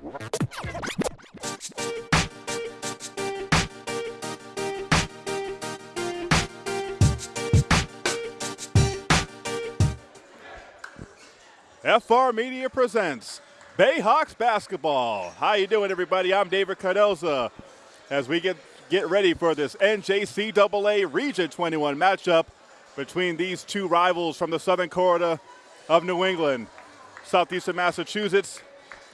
FR Media presents Bayhawks basketball. How you doing, everybody? I'm David Cardoza. As we get get ready for this NJCAA Region 21 matchup between these two rivals from the southern corridor of New England, southeastern Massachusetts,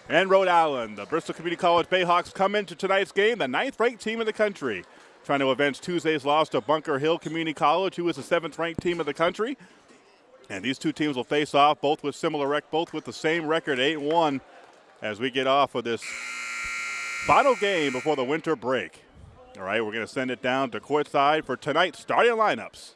and Rhode Island. The Bristol Community College Bayhawks come into tonight's game, the ninth-ranked team in the country, trying to avenge Tuesday's loss to Bunker Hill Community College, who is the seventh-ranked team in the country. And these two teams will face off, both with similar rec, both with the same record, 8-1, as we get off of this final game before the winter break. All right, we're going to send it down to courtside for tonight's starting lineups.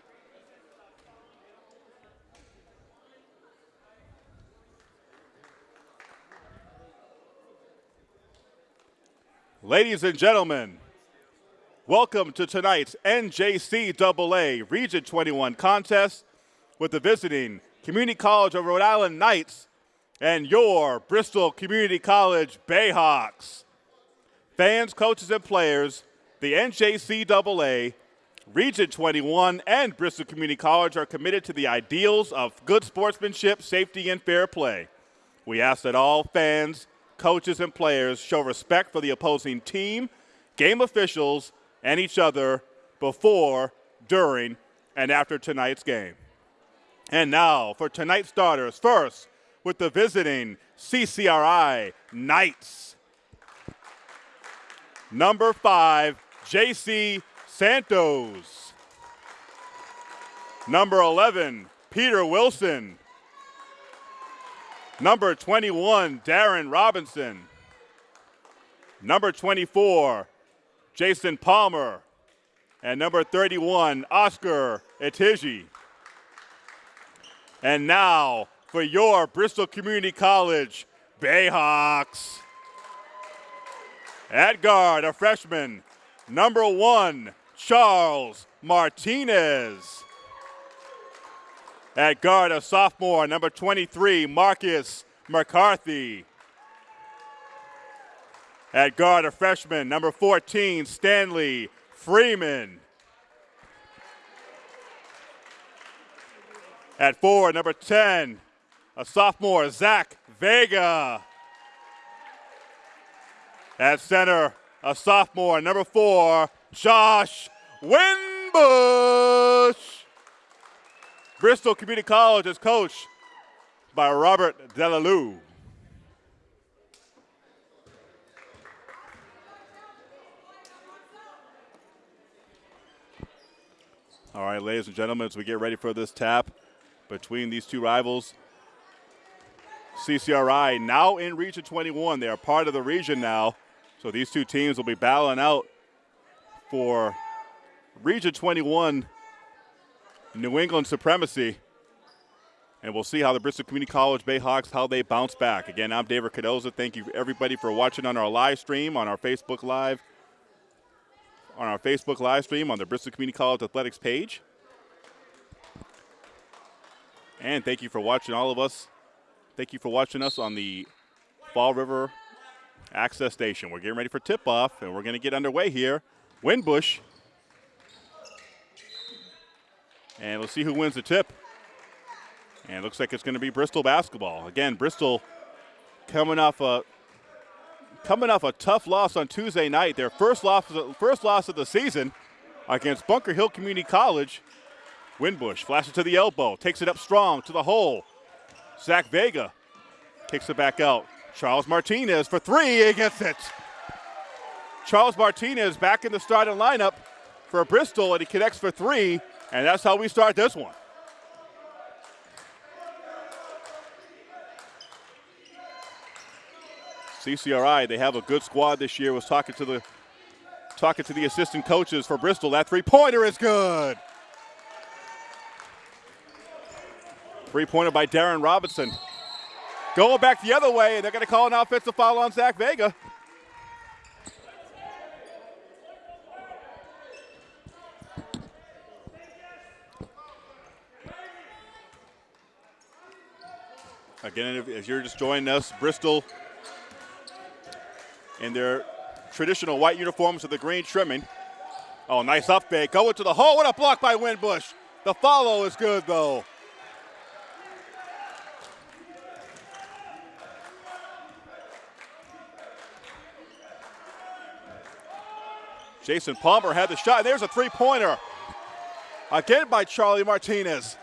Ladies and gentlemen, welcome to tonight's NJCAA Region 21 contest with the visiting Community College of Rhode Island Knights and your Bristol Community College Bayhawks. Fans, coaches, and players, the NJCAA, Region 21, and Bristol Community College are committed to the ideals of good sportsmanship, safety, and fair play. We ask that all fans, coaches, and players show respect for the opposing team, game officials, and each other before, during, and after tonight's game. And now for tonight's starters. First, with the visiting CCRI Knights. Number five, JC Santos. Number 11, Peter Wilson. Number 21, Darren Robinson. Number 24, Jason Palmer. And number 31, Oscar Etiji. And now for your Bristol Community College Bayhawks. At guard, a freshman, number one, Charles Martinez. At guard, a sophomore, number 23, Marcus McCarthy. At guard, a freshman, number 14, Stanley Freeman. At four, number 10, a sophomore, Zach Vega. At center, a sophomore, number four, Josh Winbush. Bristol Community College is coached by Robert Delalue. All right, ladies and gentlemen, as we get ready for this tap, between these two rivals. CCRI now in Region 21. They are part of the region now. So these two teams will be battling out for Region 21 New England supremacy. And we'll see how the Bristol Community College Bayhawks, how they bounce back. Again, I'm David Cardoza. Thank you everybody for watching on our live stream, on our Facebook Live, on our Facebook live stream on the Bristol Community College Athletics page. And thank you for watching all of us. Thank you for watching us on the Fall River Access Station. We're getting ready for tip-off, and we're going to get underway here. Winbush. And we'll see who wins the tip. And it looks like it's going to be Bristol basketball. Again, Bristol coming off a coming off a tough loss on Tuesday night. Their first loss, first loss of the season against Bunker Hill Community College. Winbush flashes to the elbow, takes it up strong to the hole. Zach Vega kicks it back out. Charles Martinez for three against it. Charles Martinez back in the starting lineup for Bristol, and he connects for three, and that's how we start this one. CCRI, they have a good squad this year. Was talking to the talking to the assistant coaches for Bristol. That three-pointer is good. Three pointer by Darren Robinson. Going back the other way, and they're going to call an offensive foul on Zach Vega. Again, if you're just joining us, Bristol in their traditional white uniforms with the green trimming. Oh, nice up fake. Going to the hole. What a block by Winbush. The follow is good, though. Jason Palmer had the shot. There's a three pointer. Again by Charlie Martinez.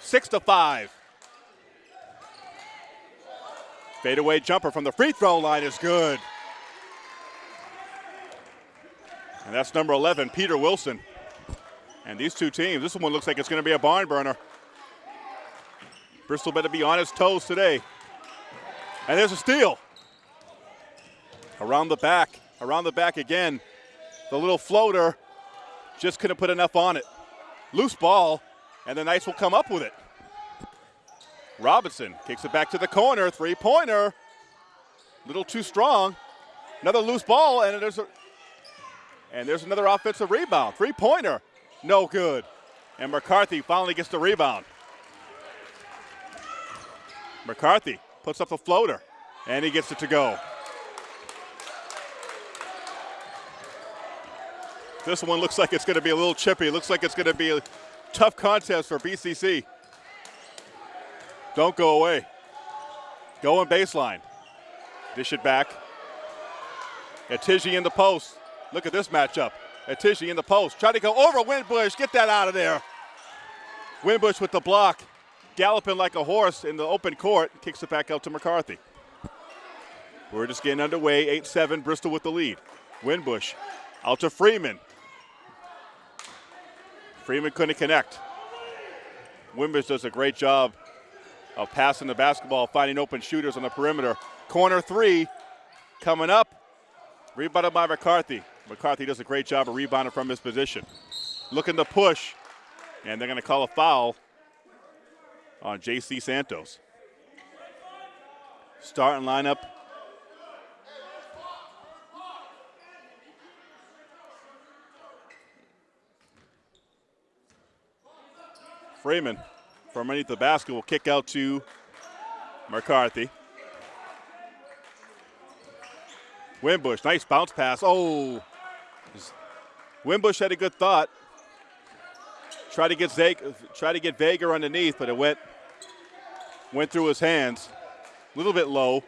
Six to five. Fadeaway jumper from the free throw line is good. And that's number 11, Peter Wilson. And these two teams, this one looks like it's going to be a barn burner. Bristol better be on his toes today. And there's a steal. Around the back, around the back again. The little floater just couldn't put enough on it. Loose ball, and the Knights will come up with it. Robinson kicks it back to the corner, three pointer. Little too strong. Another loose ball, and there's a and there's another offensive rebound. Three pointer, no good. And McCarthy finally gets the rebound. McCarthy puts up a floater, and he gets it to go. This one looks like it's going to be a little chippy. Looks like it's going to be a tough contest for BCC. Don't go away. Going baseline. Dish it back. Atiji in the post. Look at this matchup. Atiji in the post. Try to go over Winbush. Get that out of there. Winbush with the block. Galloping like a horse in the open court. Kicks it back out to McCarthy. We're just getting underway. 8 7, Bristol with the lead. Winbush out to Freeman. Freeman couldn't connect. Winbush does a great job of passing the basketball, finding open shooters on the perimeter. Corner three coming up. Rebounded by McCarthy. McCarthy does a great job of rebounding from his position. Looking to push, and they're going to call a foul on J.C. Santos. Starting lineup Freeman from underneath the basket will kick out to McCarthy. Winbush, nice bounce pass. Oh, Winbush had a good thought. Try to get Zake, try to get Vega underneath, but it went went through his hands. A little bit low.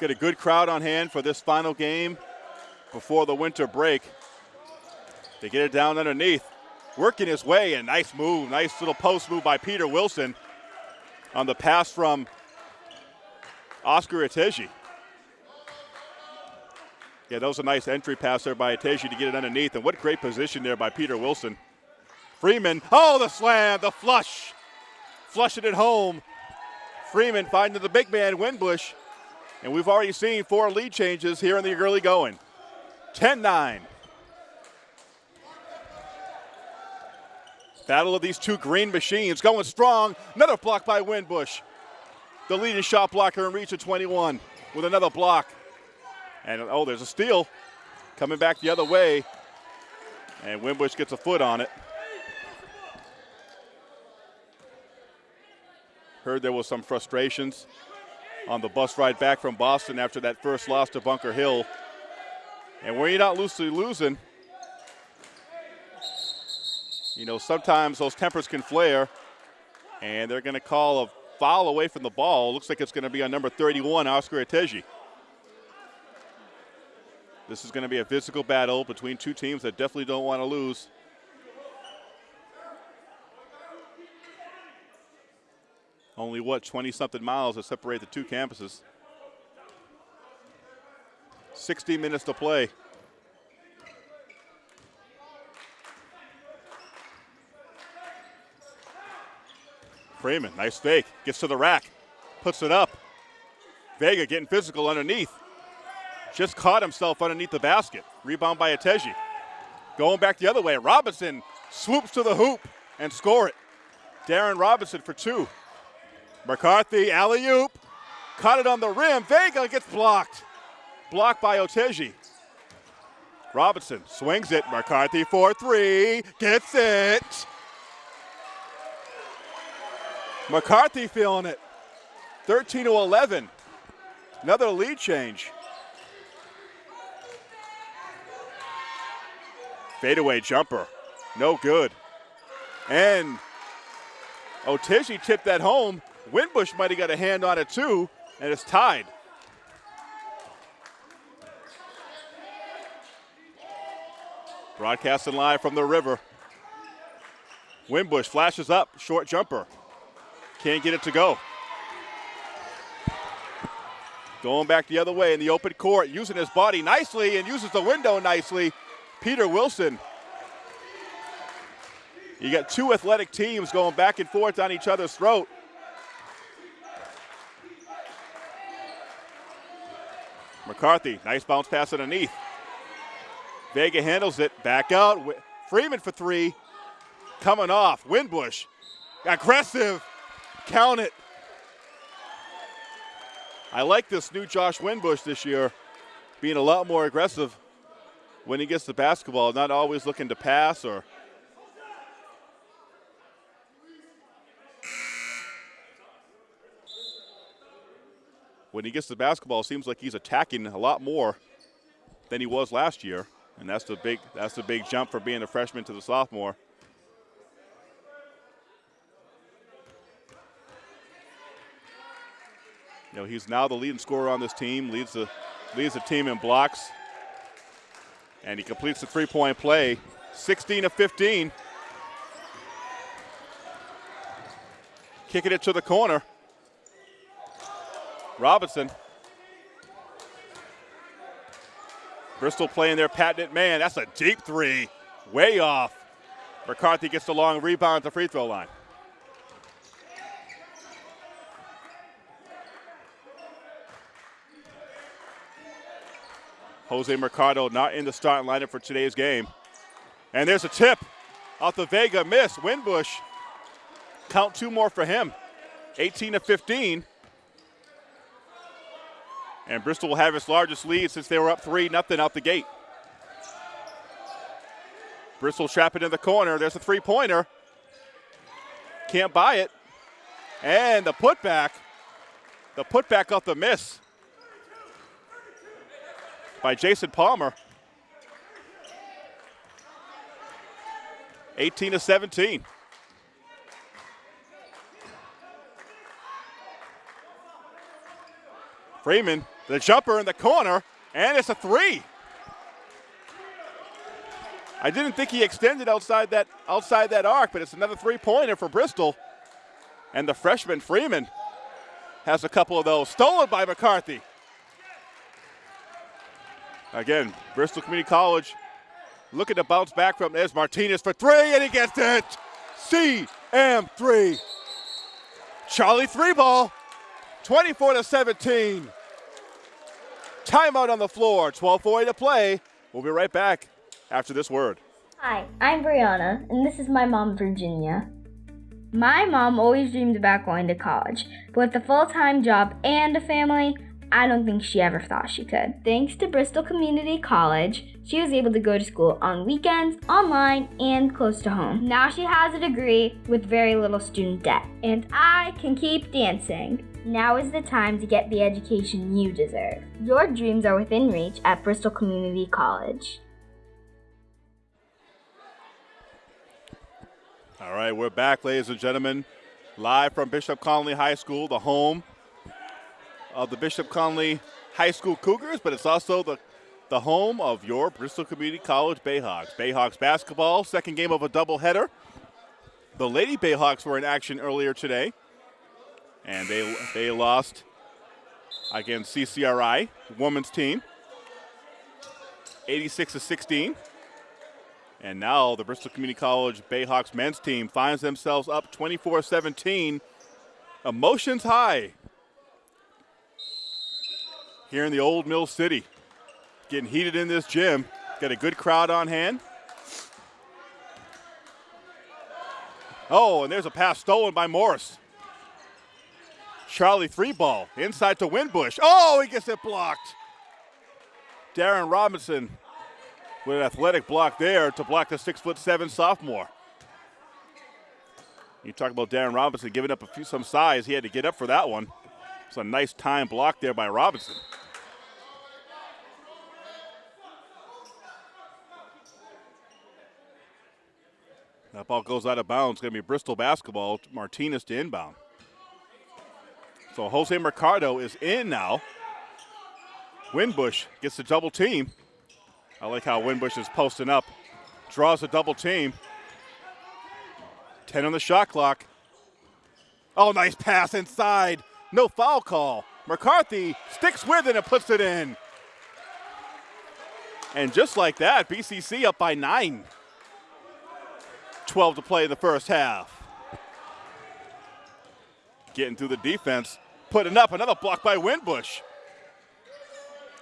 Get a good crowd on hand for this final game before the winter break. They get it down underneath. Working his way, a nice move, nice little post move by Peter Wilson on the pass from Oscar Ateji. Yeah, that was a nice entry pass there by Ateji to get it underneath, and what a great position there by Peter Wilson. Freeman, oh, the slam, the flush. Flushing it home. Freeman finding the big man, Winbush. And we've already seen four lead changes here in the early going. 10 9. Battle of these two green machines going strong. Another block by Winbush. The leading shot blocker in Region 21 with another block. And oh, there's a steal coming back the other way. And Winbush gets a foot on it. Heard there was some frustrations on the bus ride back from Boston after that first loss to Bunker Hill. And you're not loosely losing, you know, sometimes those tempers can flare, and they're going to call a foul away from the ball. Looks like it's going to be on number 31, Oscar Ateji. This is going to be a physical battle between two teams that definitely don't want to lose. Only what, 20 something miles that separate the two campuses. 60 minutes to play. Freeman, nice fake. Gets to the rack, puts it up. Vega getting physical underneath. Just caught himself underneath the basket. Rebound by Ateji. Going back the other way. Robinson swoops to the hoop and score it. Darren Robinson for two. McCarthy, alley oop. Caught it on the rim. Vega gets blocked. Blocked by Oteji. Robinson swings it. McCarthy for three. Gets it. McCarthy feeling it. 13 to 11. Another lead change. Fadeaway jumper. No good. And Otishi tipped that home. Winbush might have got a hand on it too, and it's tied. Broadcasting live from the river. Winbush flashes up, short jumper. Can't get it to go. Going back the other way in the open court, using his body nicely and uses the window nicely. Peter Wilson. You got two athletic teams going back and forth on each other's throat. McCarthy, nice bounce pass underneath. Vega handles it, back out. Freeman for three, coming off. Winbush, aggressive, count it. I like this new Josh Winbush this year, being a lot more aggressive when he gets the basketball, not always looking to pass or. When he gets the basketball, it seems like he's attacking a lot more than he was last year, and that's the big that's the big jump for being a freshman to the sophomore. Know, he's now the leading scorer on this team, leads the leads the team in blocks. And he completes the three-point play, 16 of 15. Kicking it to the corner. Robinson. Bristol playing their patented man. That's a deep three. Way off. McCarthy gets the long rebound at the free throw line. Jose Mercado not in the starting lineup for today's game. And there's a tip off the Vega miss. Winbush, count two more for him. 18 to 15. And Bristol will have its largest lead since they were up 3 nothing out the gate. Bristol trapping in the corner. There's a three pointer. Can't buy it. And the putback. The putback off the miss by Jason Palmer. 18 to 17. Freeman, the jumper in the corner, and it's a three. I didn't think he extended outside that outside that arc, but it's another three-pointer for Bristol. And the freshman Freeman has a couple of those stolen by McCarthy. Again, Bristol Community College looking to bounce back from this. Martinez for three, and he gets it. CM3. Charlie three ball, 24 to 17. Timeout on the floor, 12:40 to play. We'll be right back after this word. Hi, I'm Brianna, and this is my mom, Virginia. My mom always dreamed about going to college, but with a full time job and a family, I don't think she ever thought she could. Thanks to Bristol Community College, she was able to go to school on weekends, online, and close to home. Now she has a degree with very little student debt. And I can keep dancing. Now is the time to get the education you deserve. Your dreams are within reach at Bristol Community College. All right, we're back, ladies and gentlemen, live from Bishop Connolly High School, the home of the Bishop Connolly High School Cougars, but it's also the, the home of your Bristol Community College Bayhawks. Bayhawks basketball, second game of a doubleheader. The Lady Bayhawks were in action earlier today, and they, they lost against CCRI, women's team, 86 to 16. And now the Bristol Community College Bayhawks men's team finds themselves up 24 17. Emotions high here in the old Mill City. Getting heated in this gym. Got a good crowd on hand. Oh, and there's a pass stolen by Morris. Charlie three ball inside to Winbush. Oh, he gets it blocked. Darren Robinson with an athletic block there to block the six foot seven sophomore. You talk about Darren Robinson giving up a few some size. He had to get up for that one. It's a nice time block there by Robinson. That ball goes out of bounds. It's going to be Bristol basketball. Martinez to inbound. So Jose Mercado is in now. Winbush gets the double team. I like how Winbush is posting up. Draws a double team. 10 on the shot clock. Oh, nice pass inside. No foul call. McCarthy sticks with it and puts it in. And just like that, BCC up by nine. 12 to play in the first half. Getting through the defense, putting up another block by Winbush.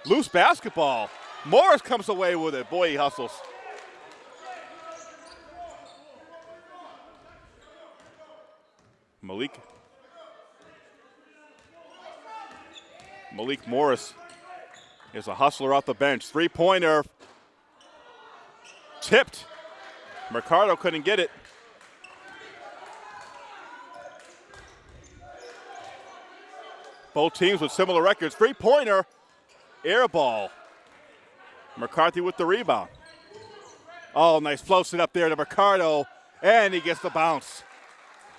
Loose basketball. Morris comes away with it. Boy, he hustles. Malik. Malik Morris is a hustler off the bench. Three pointer. Tipped. Mercado couldn't get it. Both teams with similar records. Three pointer. Air ball. McCarthy with the rebound. Oh, nice floats it up there to Mercado, and he gets the bounce.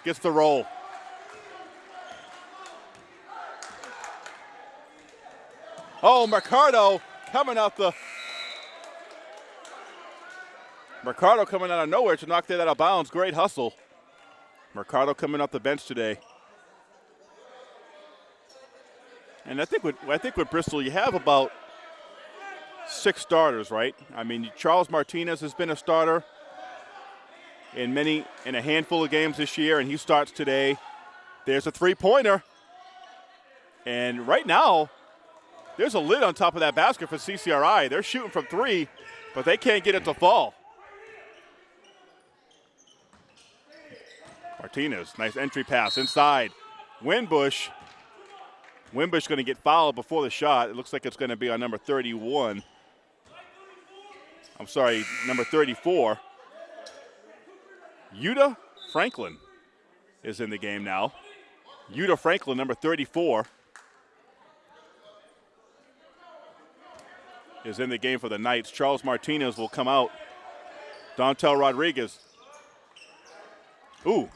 Gets the roll. Oh, Mercado coming out the. Mercado coming out of nowhere to knock that out of bounds. Great hustle. Mercado coming off the bench today. And I think with I think with Bristol you have about six starters, right? I mean Charles Martinez has been a starter in many in a handful of games this year, and he starts today. There's a three-pointer, and right now there's a lid on top of that basket for CCRI. They're shooting from three, but they can't get it to fall. Martinez, nice entry pass inside. Winbush Wimbush going to get fouled before the shot. It looks like it's going to be on number 31. I'm sorry, number 34. Yuta Franklin is in the game now. Yuta Franklin, number 34, is in the game for the Knights. Charles Martinez will come out. Dontel Rodriguez. Ooh.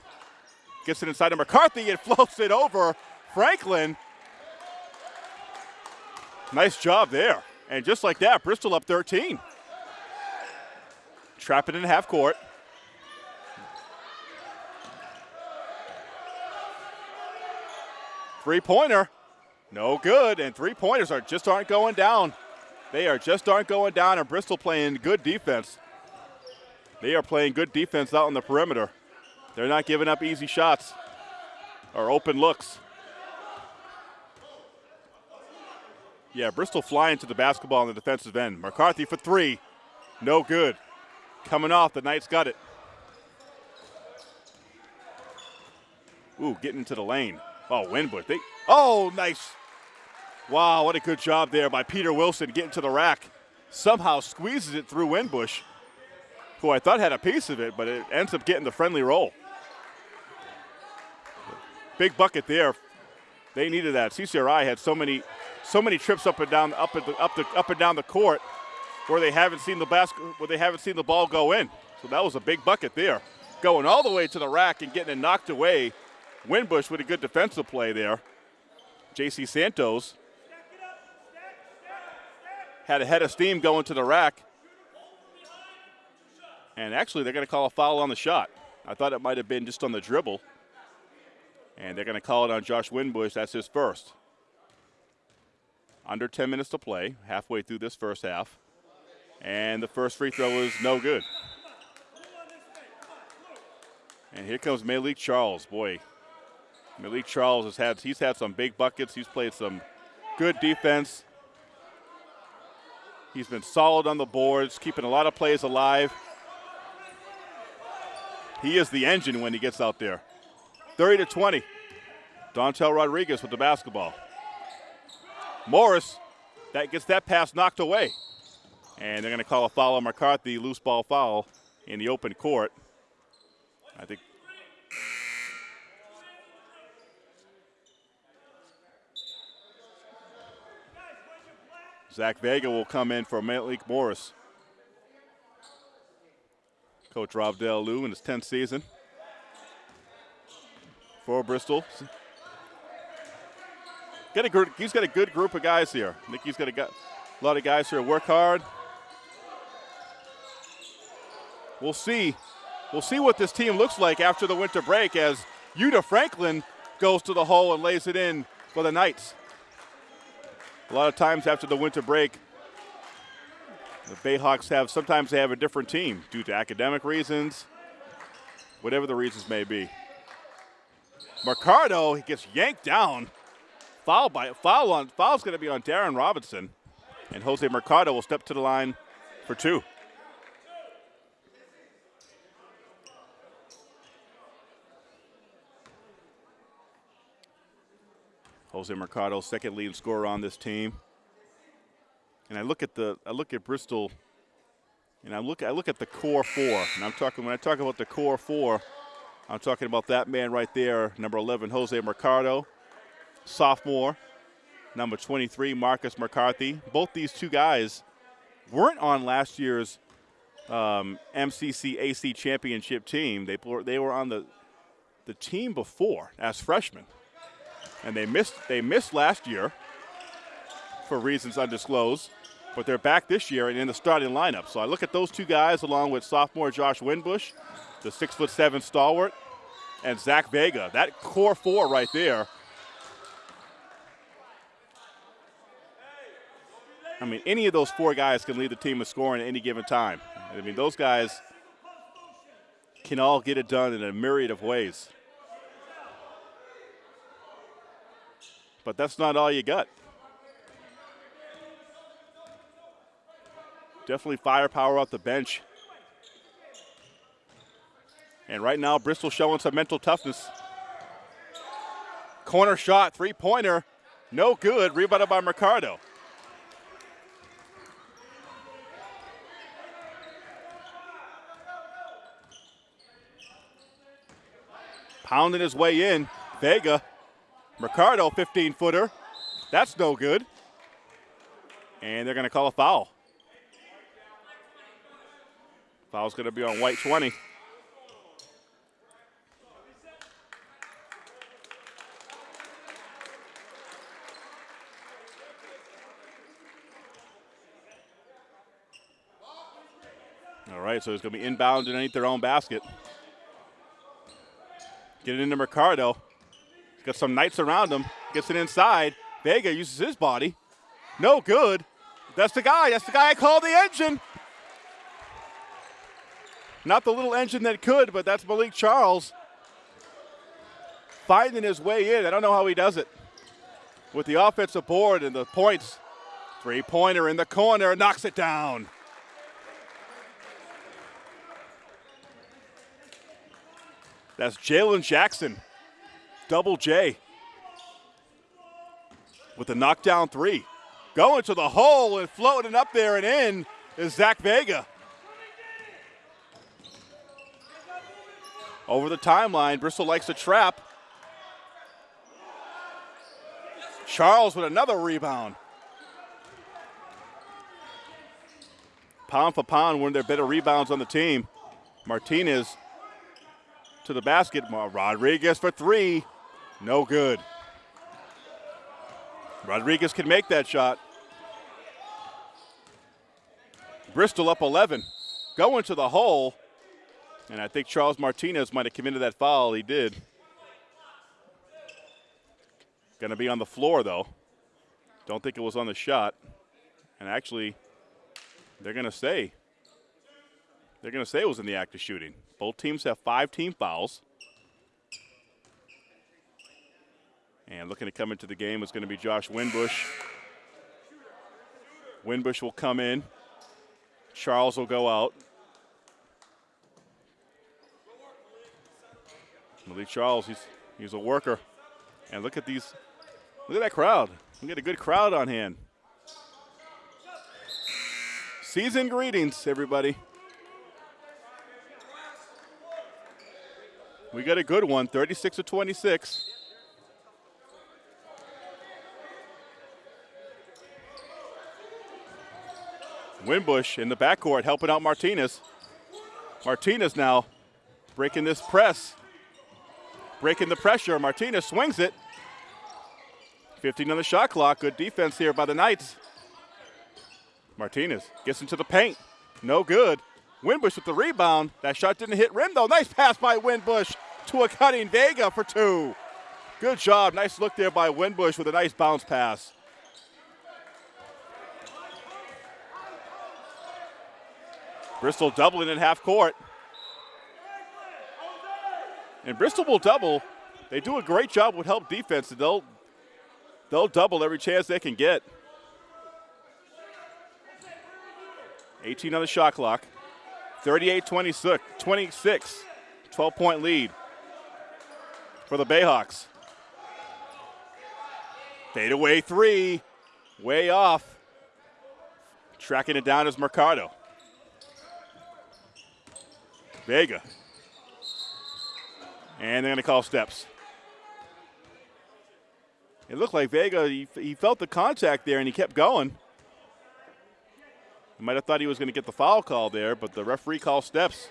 Gets it inside to McCarthy and floats it over. Franklin Nice job there. And just like that, Bristol up 13. Trap it in half court. Three pointer, no good. And three pointers are just aren't going down. They are just aren't going down. And Bristol playing good defense. They are playing good defense out on the perimeter. They're not giving up easy shots or open looks. Yeah, Bristol flying to the basketball on the defensive end. McCarthy for three. No good. Coming off, the Knights got it. Ooh, getting into the lane. Oh, Winbush. They, oh, nice. Wow, what a good job there by Peter Wilson getting to the rack. Somehow squeezes it through Winbush, who I thought had a piece of it, but it ends up getting the friendly roll. Big bucket there. They needed that. CCRI had so many so many trips up and down up and up the up and down the court where they haven't seen the basket where they haven't seen the ball go in. So that was a big bucket there. Going all the way to the rack and getting it knocked away. Winbush with a good defensive play there. JC Santos had a head of steam going to the rack. And actually, they're going to call a foul on the shot. I thought it might have been just on the dribble. And they're going to call it on Josh Winbush. That's his first. Under 10 minutes to play, halfway through this first half. And the first free throw is no good. And here comes Malik Charles. Boy, Malik Charles has had he's had some big buckets. He's played some good defense. He's been solid on the boards, keeping a lot of plays alive. He is the engine when he gets out there. 30 to 20. Dontel Rodriguez with the basketball. Morris, that gets that pass knocked away. And they're going to call a foul on McCarthy, loose ball foul in the open court. I think. Zach Vega will come in for Malik Morris. Coach Rob Del Lou in his 10th season for Bristol. Got a he's got a good group of guys here. He's got a, a lot of guys here work hard. We'll see. We'll see what this team looks like after the winter break as Yuta Franklin goes to the hole and lays it in for the Knights. A lot of times after the winter break, the Bayhawks have sometimes they have a different team due to academic reasons, whatever the reasons may be. Mercado he gets yanked down. Foul by foul on foul's going to be on Darren Robinson, and Jose Mercado will step to the line for two. Jose Mercado, second leading scorer on this team. And I look at the I look at Bristol, and I look I look at the core four. And I'm talking when I talk about the core four, I'm talking about that man right there, number 11, Jose Mercado, sophomore, number 23, Marcus McCarthy. Both these two guys weren't on last year's um, MCC AC championship team. They they were on the the team before as freshmen and they missed they missed last year for reasons undisclosed, but they're back this year and in the starting lineup. So I look at those two guys along with sophomore Josh Winbush, the six foot seven stalwart, and Zach Vega. That core four right there. I mean, any of those four guys can lead the team in scoring at any given time. I mean, those guys can all get it done in a myriad of ways. But that's not all you got. Definitely firepower off the bench. And right now, Bristol showing some mental toughness. Corner shot, three pointer, no good. Rebounded by Mercado. Pounding his way in. Vega Mercado, 15 footer. That's no good. And they're going to call a foul. Foul's going to be on white 20. All right, so it's going to be inbound underneath their own basket. Get it into Mercado. Got some knights around him. Gets it inside. Vega uses his body. No good. That's the guy. That's the guy I call the engine. Not the little engine that could, but that's Malik Charles finding his way in. I don't know how he does it. With the offensive board and the points, three pointer in the corner, knocks it down. That's Jalen Jackson double J with the knockdown three. Going to the hole and floating up there and in is Zach Vega. Over the timeline, Bristol likes to trap. Charles with another rebound. Pound for pound, one of their better rebounds on the team. Martinez to the basket. Rodriguez for three. No good. Rodriguez can make that shot. Bristol up 11. Going to the hole. And I think Charles Martinez might have committed that foul. He did. Going to be on the floor, though. Don't think it was on the shot. And actually, they're going to say. They're going to say it was in the act of shooting. Both teams have five team fouls. And looking to come into the game is going to be Josh Winbush. Winbush will come in. Charles will go out. Malik Charles, he's he's a worker. And look at these, look at that crowd. We got a good crowd on hand. Season greetings, everybody. We got a good one, 36 to 26. Winbush in the backcourt helping out Martinez. Martinez now breaking this press, breaking the pressure. Martinez swings it. 15 on the shot clock. Good defense here by the Knights. Martinez gets into the paint. No good. Winbush with the rebound. That shot didn't hit rim though. Nice pass by Winbush to a cutting Vega for two. Good job. Nice look there by Winbush with a nice bounce pass. Bristol doubling in half court. And Bristol will double. They do a great job with help defense. They'll they'll double every chance they can get. 18 on the shot clock. 38 26, 26 12 point lead for the Bayhawks. Fade away three, way off. Tracking it down is Mercado. Vega. And they're going to call steps. It looked like Vega, he, he felt the contact there and he kept going. Might have thought he was going to get the foul call there, but the referee called steps.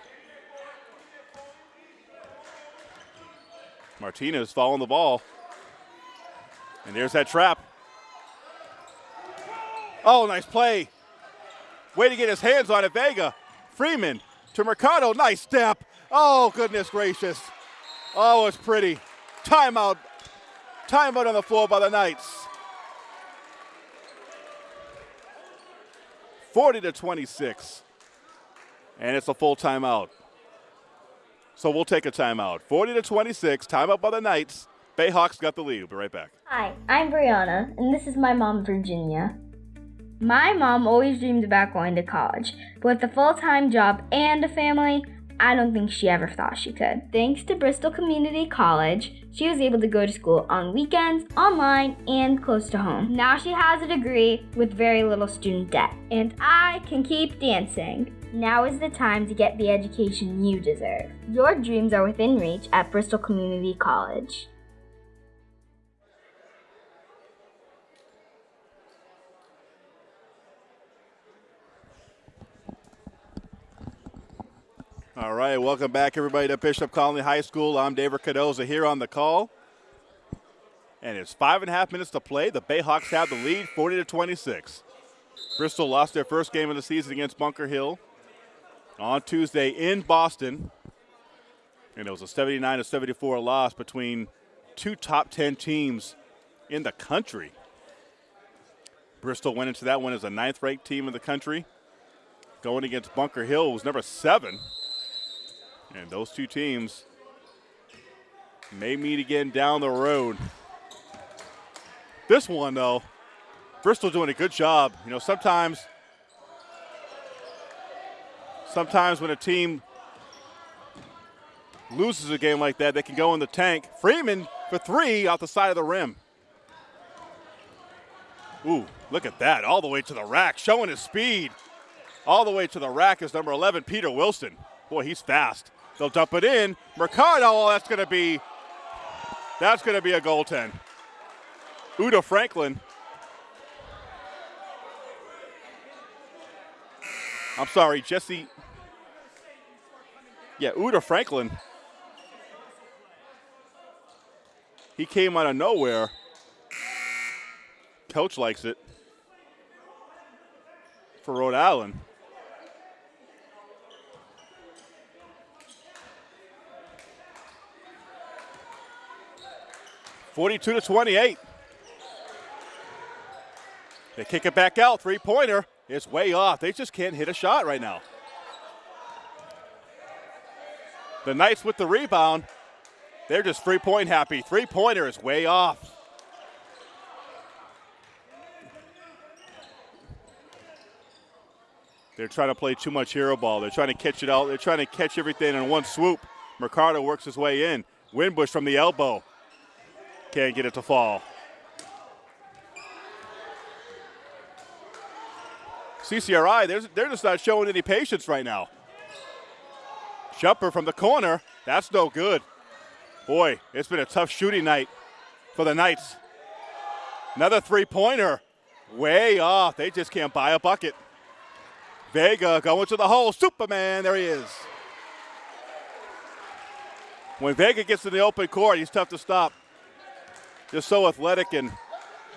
Martinez following the ball. And there's that trap. Oh, nice play. Way to get his hands on it, Vega. Freeman to Mercado. Nice step. Oh, goodness gracious. Oh, it's pretty. Timeout. Timeout on the floor by the Knights. 40 to 26. And it's a full timeout. So we'll take a timeout. 40 to 26, timeout by the Knights. Bayhawks got the lead. We'll be right back. Hi, I'm Brianna, and this is my mom, Virginia. My mom always dreamed about going to college, but with a full time job and a family, I don't think she ever thought she could. Thanks to Bristol Community College, she was able to go to school on weekends, online, and close to home. Now she has a degree with very little student debt, and I can keep dancing. Now is the time to get the education you deserve. Your dreams are within reach at Bristol Community College. All right, welcome back, everybody, to Bishop Connolly High School. I'm David Cardoza here on the call. And it's five and a half minutes to play. The Bayhawks have the lead, 40 to 26. Bristol lost their first game of the season against Bunker Hill on Tuesday in Boston. And it was a 79 to 74 loss between two top 10 teams in the country. Bristol went into that one as a ninth ranked team in the country. Going against Bunker Hill was number seven. And those two teams may meet again down the road. This one, though, Bristol doing a good job. You know, sometimes, sometimes when a team loses a game like that, they can go in the tank. Freeman for three off the side of the rim. Ooh, look at that, all the way to the rack, showing his speed. All the way to the rack is number 11, Peter Wilson. Boy, he's fast. They'll dump it in. Mercado, that's going to be that's going to be a goaltend. Uda Franklin. I'm sorry, Jesse. Yeah, Uda Franklin. He came out of nowhere. Coach likes it for Rhode Island. 42 to 28. They kick it back out. Three pointer. It's way off. They just can't hit a shot right now. The Knights with the rebound. They're just three point happy. Three pointer is way off. They're trying to play too much hero ball. They're trying to catch it out. They're trying to catch everything in one swoop. Mercado works his way in. Winbush from the elbow. Can't get it to fall. CCRI, they're they're just not showing any patience right now. Jumper from the corner. That's no good. Boy, it's been a tough shooting night for the Knights. Another three pointer. Way off. They just can't buy a bucket. Vega going to the hole. Superman, there he is. When Vega gets in the open court, he's tough to stop. Just so athletic and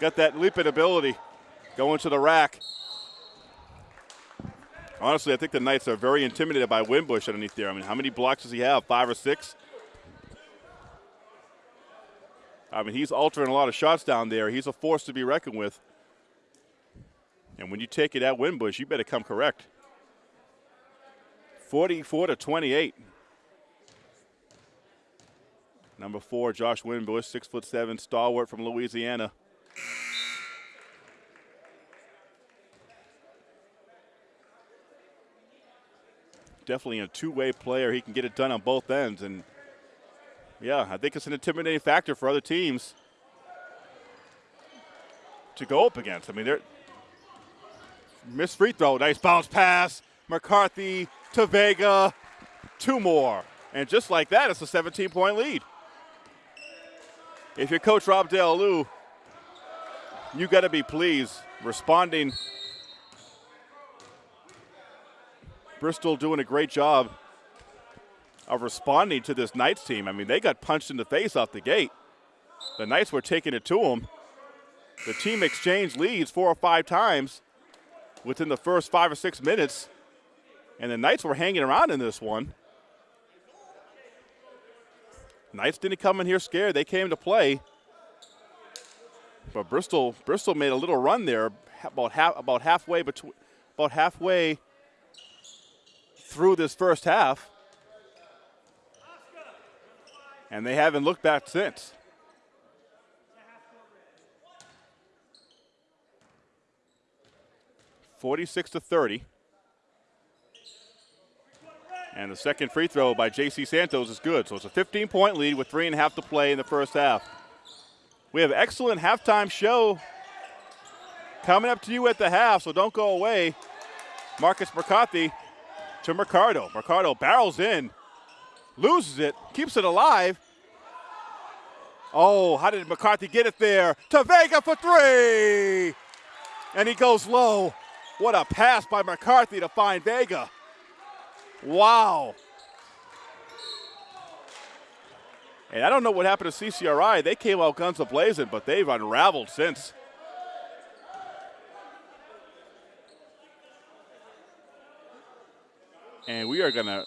got that leaping ability going to the rack. Honestly, I think the Knights are very intimidated by Winbush underneath there. I mean, how many blocks does he have? Five or six? I mean, he's altering a lot of shots down there. He's a force to be reckoned with. And when you take it at Winbush, you better come correct. 44 to 28. Number four, Josh Winbush, six foot seven, stalwart from Louisiana. Definitely a two-way player. He can get it done on both ends, and yeah, I think it's an intimidating factor for other teams to go up against. I mean, they're missed free throw, nice bounce pass. McCarthy to Vega, two more, and just like that, it's a 17-point lead. If you're Coach Rob Del you got to be pleased responding. Bristol doing a great job of responding to this Knights team. I mean, they got punched in the face off the gate. The Knights were taking it to them. The team exchanged leads four or five times within the first five or six minutes, and the Knights were hanging around in this one. Knights didn't come in here scared. They came to play. But Bristol Bristol made a little run there about half about halfway between about halfway through this first half. And they haven't looked back since. Forty-six to thirty. And the second free throw by J.C. Santos is good. So it's a 15 point lead with three and a half to play in the first half. We have excellent halftime show coming up to you at the half, so don't go away. Marcus McCarthy to Mercado. Mercado barrels in, loses it, keeps it alive. Oh, how did McCarthy get it there? To Vega for three! And he goes low. What a pass by McCarthy to find Vega. Wow. And I don't know what happened to CCRI. They came out guns a-blazing, but they've unraveled since. And we are going to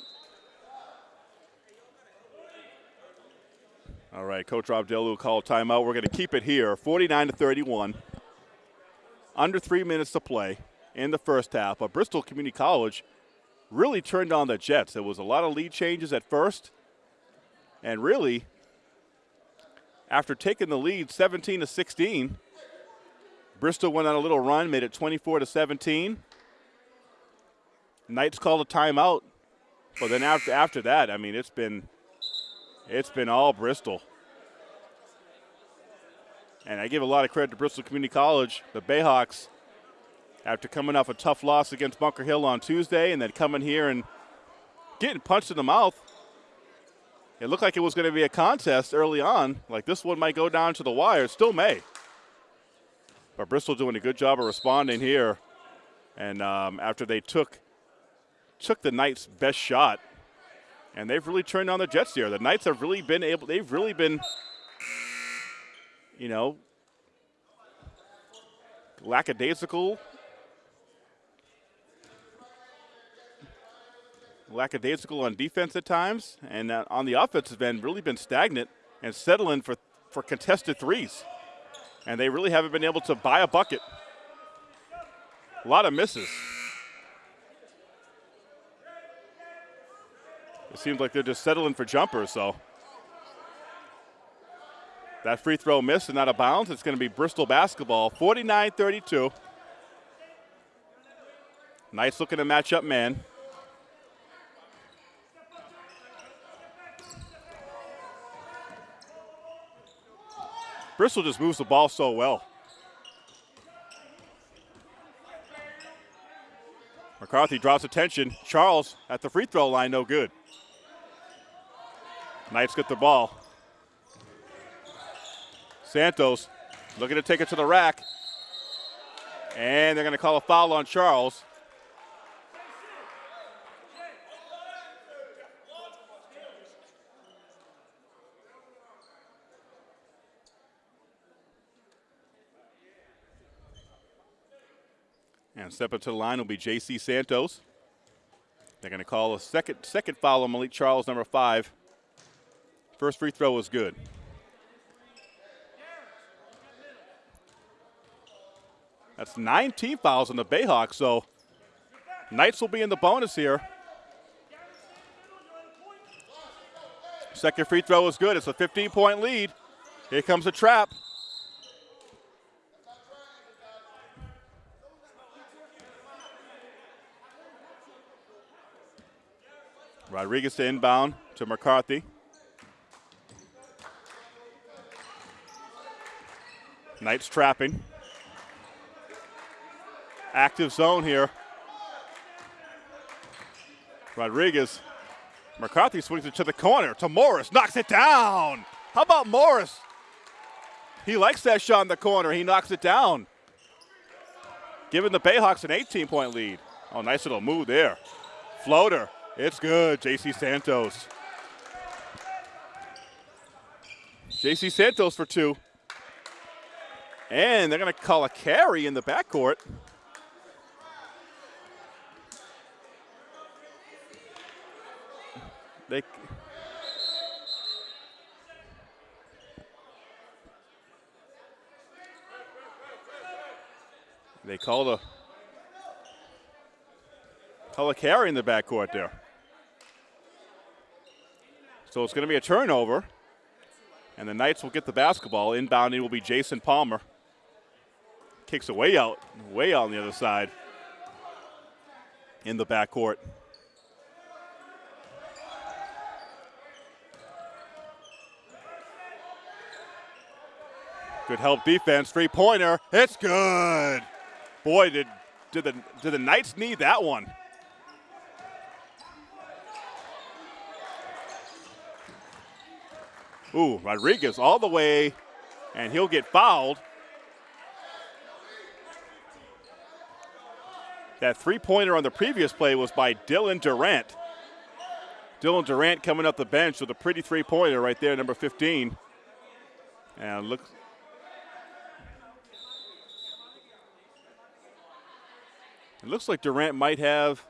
All right, Coach Rob Delu called timeout. We're going to keep it here, 49 to 31. Under three minutes to play in the first half. But Bristol Community College really turned on the Jets. There was a lot of lead changes at first, and really, after taking the lead 17 to 16, Bristol went on a little run, made it 24 to 17. Knights called a timeout, but then after after that, I mean, it's been it's been all Bristol. And I give a lot of credit to Bristol Community College, the Bayhawks after coming off a tough loss against Bunker Hill on Tuesday and then coming here and getting punched in the mouth. It looked like it was going to be a contest early on, like this one might go down to the wire. still may. But Bristol doing a good job of responding here. And um, after they took took the Knights' best shot, and they've really turned on the Jets here. The Knights have really been able. They've really been, you know, lackadaisical lackadaisical on defense at times, and uh, on the offensive end, really been stagnant and settling for, for contested threes. And they really haven't been able to buy a bucket. A lot of misses. It seems like they're just settling for jumpers, so. That free throw missed and out of bounds. It's going to be Bristol basketball, 49 32. Nice looking to match up man. Bristol just moves the ball so well. McCarthy draws attention. Charles at the free throw line, no good. Knights get the ball. Santos looking to take it to the rack. And they're going to call a foul on Charles. And stepping to the line will be J.C. Santos. They're going to call a second second foul on Malik Charles, number five. First free throw was good. That's 19 fouls on the Bayhawks, so Knights will be in the bonus here. Second free throw is good. It's a 15 point lead. Here comes a trap. Rodriguez to inbound to McCarthy. Knights trapping. Active zone here. Rodriguez. McCarthy swings it to the corner to Morris. Knocks it down. How about Morris? He likes that shot in the corner. He knocks it down. Giving the Bayhawks an 18 point lead. Oh, nice little move there. Floater. It's good, JC Santos. JC Santos for two. And they're going to call a carry in the backcourt. They They call a call a carry in the backcourt there. So it's going to be a turnover. And the Knights will get the basketball. Inbounding will be Jason Palmer. Kicks it way out, way out on the other side in the backcourt. Good help defense, three pointer. It's good. Boy, did did the did the Knights need that one. Ooh, Rodriguez all the way, and he'll get fouled. That three pointer on the previous play was by Dylan Durant. Dylan Durant coming up the bench with a pretty three pointer right there, number 15. And look. It looks like Durant might have.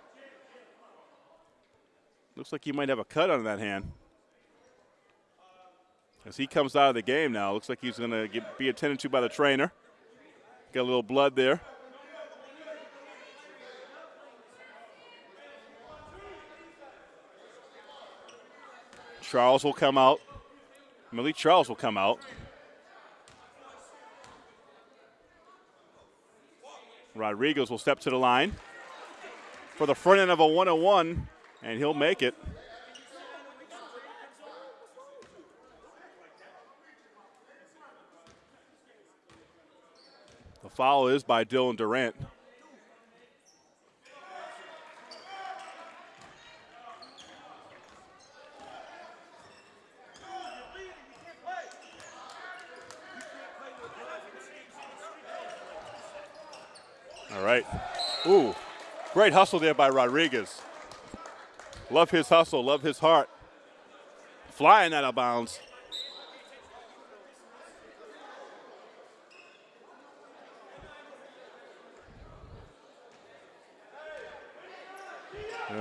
Looks like he might have a cut on that hand. As he comes out of the game now, looks like he's going to be attended to by the trainer. Got a little blood there. Charles will come out. Malik Charles will come out. Rodriguez will step to the line for the front end of a 101, and he'll make it. The foul is by Dylan Durant. All right. Ooh, great hustle there by Rodriguez. Love his hustle, love his heart. Flying out of bounds.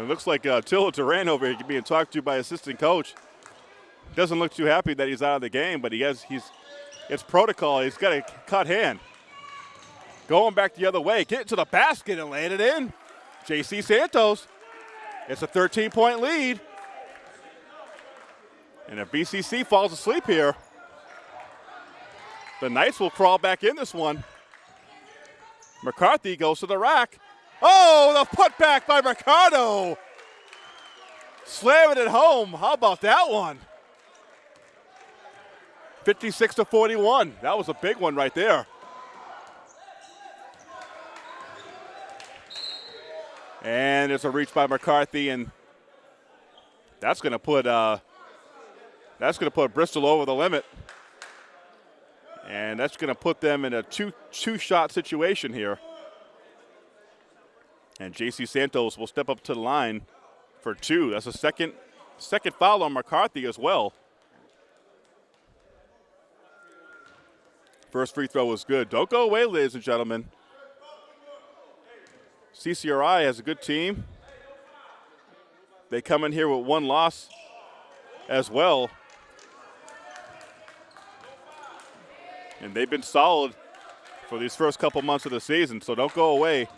It looks like uh, Dylan Durant over here being talked to by assistant coach. Doesn't look too happy that he's out of the game, but he has he's it's protocol. He's got a cut hand. Going back the other way, get to the basket and it in. JC Santos. It's a 13 point lead. And if BCC falls asleep here, the Knights will crawl back in this one. McCarthy goes to the rack. Oh, the putback by Ricardo. Slamming it at home. How about that one? 56 to 41. That was a big one right there. And there's a reach by McCarthy, and that's going to put uh, that's going to put Bristol over the limit, and that's going to put them in a two two shot situation here. And JC Santos will step up to the line for two. That's a second second foul on McCarthy as well. First free throw was good. Don't go away, ladies and gentlemen. CCRI has a good team. They come in here with one loss as well. And they've been solid for these first couple months of the season, so don't go away.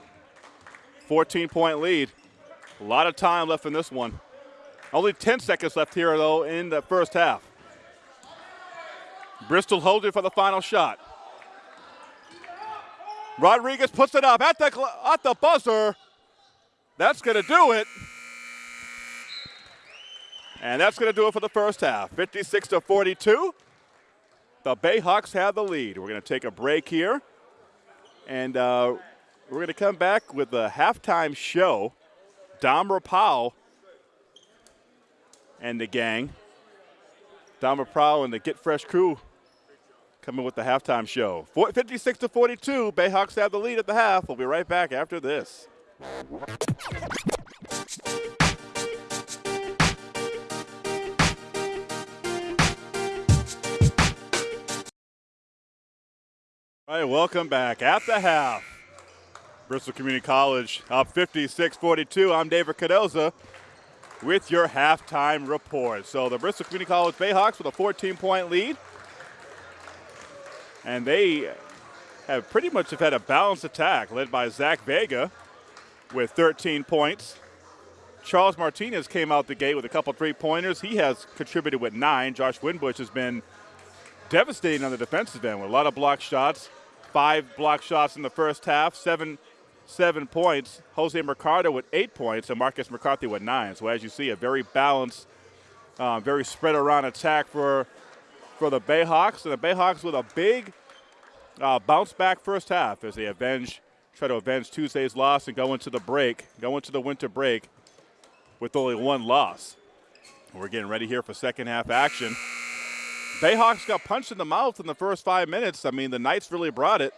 14 point lead. A lot of time left in this one. Only 10 seconds left here, though, in the first half. Bristol holds it for the final shot. Rodriguez puts it up at the, at the buzzer. That's going to do it. And that's going to do it for the first half. 56 to 42. The Bayhawks have the lead. We're going to take a break here. And uh, we're going to come back with the halftime show. Dom Rapau and the gang. Dom Rapau and the Get Fresh crew coming with the halftime show. 56 to 42. Bayhawks have the lead at the half. We'll be right back after this. All right, welcome back at the half. Bristol Community College up 56-42. I'm David Cardoza with your halftime report. So the Bristol Community College Bayhawks with a 14-point lead. And they have pretty much have had a balanced attack led by Zach Vega with 13 points. Charles Martinez came out the gate with a couple three-pointers. He has contributed with nine. Josh Winbush has been devastating on the defensive end with a lot of block shots five block shots in the first half, seven seven points. Jose Mercado with eight points, and Marcus McCarthy with nine. So as you see, a very balanced, uh, very spread around attack for for the Bayhawks, and the Bayhawks with a big uh, bounce back first half as they avenge, try to avenge Tuesday's loss and go into the break, go into the winter break with only one loss. We're getting ready here for second half action. Bayhawks got punched in the mouth in the first five minutes. I mean, the Knights really brought it.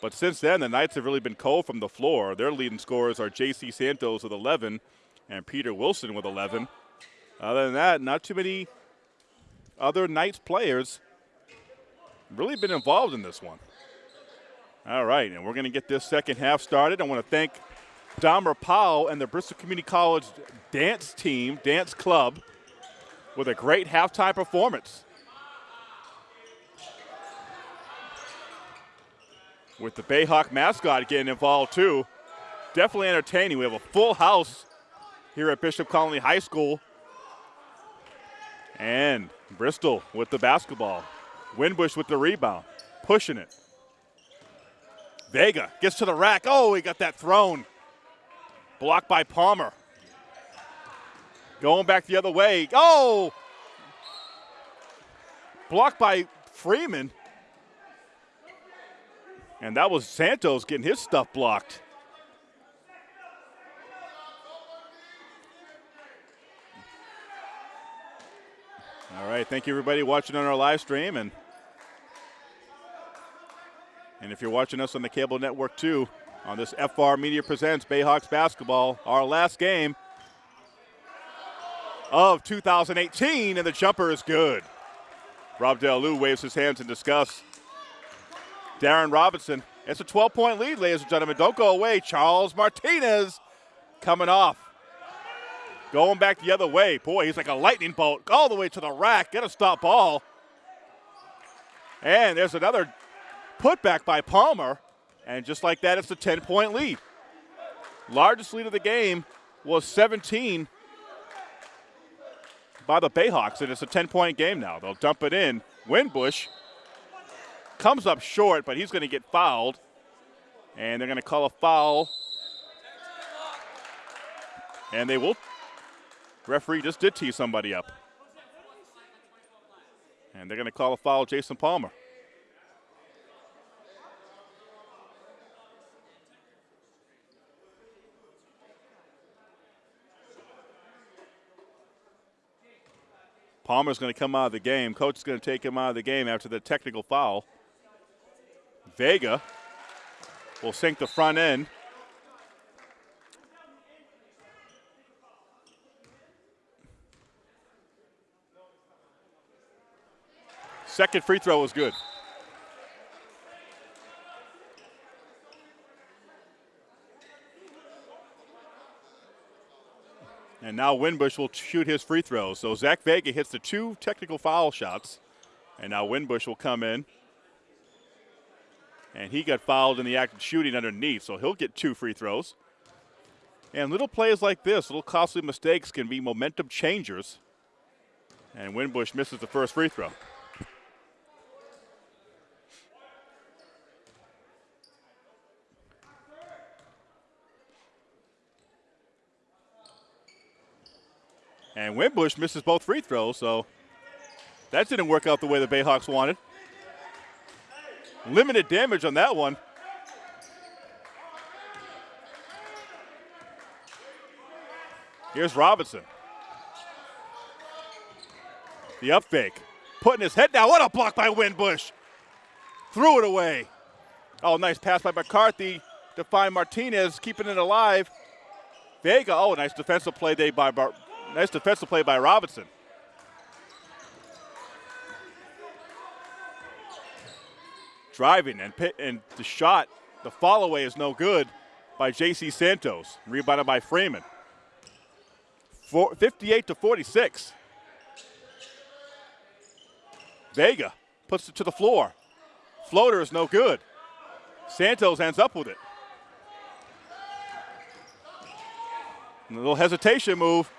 But since then, the Knights have really been cold from the floor. Their leading scorers are J.C. Santos with 11 and Peter Wilson with 11. Other than that, not too many other Knights players really been involved in this one. All right, and we're going to get this second half started. I want to thank Dom Rapau and the Bristol Community College dance team, dance club, with a great halftime performance. With the Bayhawk mascot getting involved too. Definitely entertaining. We have a full house here at Bishop Connolly High School. And Bristol with the basketball. Winbush with the rebound, pushing it. Vega gets to the rack. Oh, he got that thrown. Blocked by Palmer. Going back the other way. Oh! Blocked by Freeman. And that was Santos getting his stuff blocked. All right, thank you everybody watching on our live stream and and if you're watching us on the cable network too, on this FR Media Presents Bayhawks Basketball, our last game of 2018, and the jumper is good. Rob Del Lou waves his hands in disgust. Darren Robinson. It's a 12 point lead, ladies and gentlemen. Don't go away. Charles Martinez coming off. Going back the other way. Boy, he's like a lightning bolt all the way to the rack. Get a stop ball. And there's another putback by Palmer. And just like that, it's a 10 point lead. Largest lead of the game was 17 by the Bayhawks, and it's a 10 point game now. They'll dump it in. Winbush comes up short, but he's going to get fouled. And they're going to call a foul. And they will. Referee just did tee somebody up. And they're going to call a foul Jason Palmer. Palmer's going to come out of the game. Coach is going to take him out of the game after the technical foul. Vega will sink the front end. Second free throw was good. And now Winbush will shoot his free throws. So Zach Vega hits the two technical foul shots. And now Winbush will come in. And he got fouled in the act of shooting underneath, so he'll get two free throws. And little plays like this, little costly mistakes can be momentum changers. And Winbush misses the first free throw. And Winbush misses both free throws, so that didn't work out the way the Bayhawks wanted. Limited damage on that one. Here's Robinson. The up fake. Putting his head down. What a block by Winbush. Threw it away. Oh, nice pass by McCarthy to find Martinez, keeping it alive. Vega, oh, nice defensive play by Bar- nice defensive play by Robinson. Driving, and, and the shot, the follow away is no good by J.C. Santos. Rebounded by Freeman. Four, 58 to 46. Vega puts it to the floor. Floater is no good. Santos ends up with it. A little hesitation move.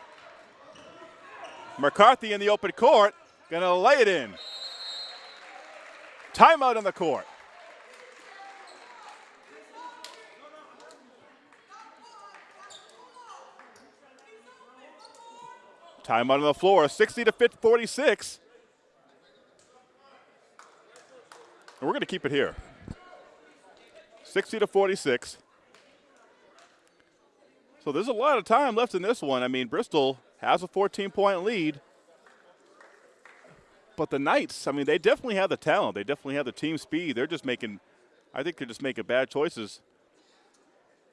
McCarthy in the open court, gonna lay it in. Timeout on the court. Timeout on the floor, 60 to 46. And we're going to keep it here. 60 to 46. So there's a lot of time left in this one. I mean, Bristol has a 14 point lead. But the Knights, I mean, they definitely have the talent. They definitely have the team speed. They're just making, I think they're just making bad choices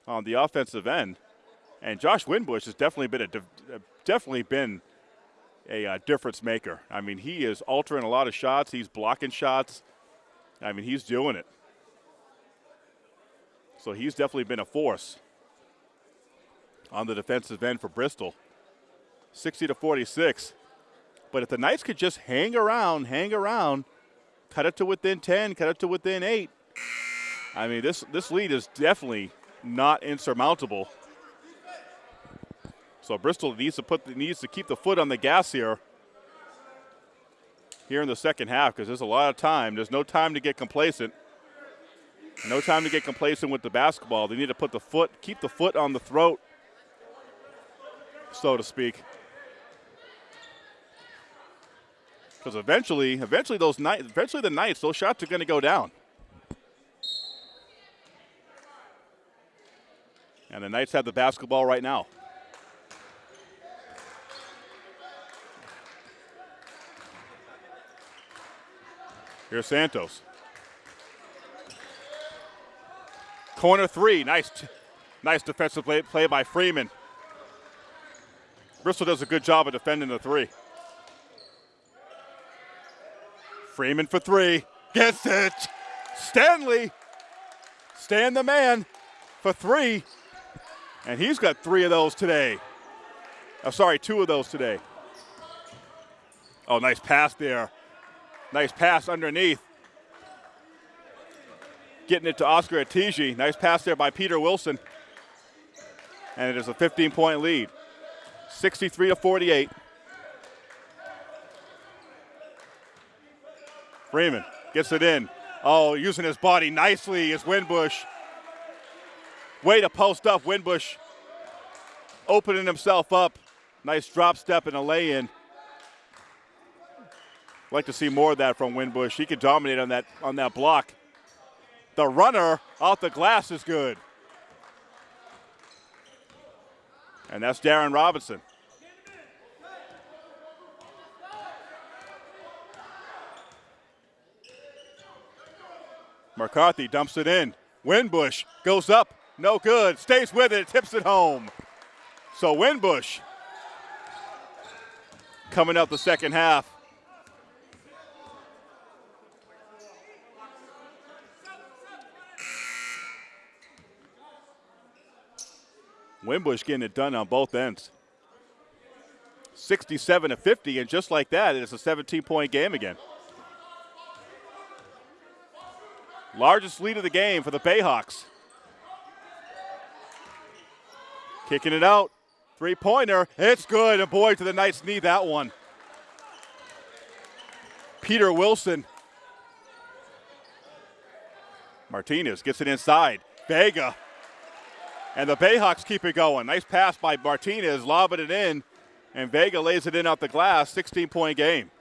on the offensive end. And Josh Winbush has definitely been a definitely been a uh, difference maker. I mean, he is altering a lot of shots. He's blocking shots. I mean, he's doing it. So he's definitely been a force on the defensive end for Bristol. 60 to 46. But if the Knights could just hang around, hang around, cut it to within 10, cut it to within 8, I mean, this, this lead is definitely not insurmountable. So Bristol needs to put needs to keep the foot on the gas here. Here in the second half, because there's a lot of time. There's no time to get complacent. No time to get complacent with the basketball. They need to put the foot, keep the foot on the throat, so to speak. Because eventually, eventually those nights, eventually the Knights, those shots are going to go down. And the Knights have the basketball right now. Here's Santos. Corner three. Nice, nice defensive play, play by Freeman. Bristol does a good job of defending the three. Freeman for three. Gets it. Stanley. Stan the man for three. And he's got three of those today. Oh, sorry, two of those today. Oh, nice pass there. Nice pass underneath. Getting it to Oscar Atiji. Nice pass there by Peter Wilson. And it is a 15 point lead. 63 to 48. Freeman gets it in. Oh, using his body nicely is Winbush. Way to post up Winbush. Opening himself up. Nice drop step and a lay in. Like to see more of that from Winbush. He could dominate on that on that block. The runner off the glass is good. And that's Darren Robinson. McCarthy dumps it in. Winbush goes up, no good. Stays with it, tips it home. So Winbush coming up the second half. Winbush getting it done on both ends. 67 to 50, and just like that, it's a 17 point game again. Largest lead of the game for the Bayhawks. Kicking it out. Three pointer. It's good. And boy, do the Knights need that one. Peter Wilson. Martinez gets it inside. Vega. And the Bayhawks keep it going. Nice pass by Martinez, lobbing it in. And Vega lays it in off the glass. 16 point game.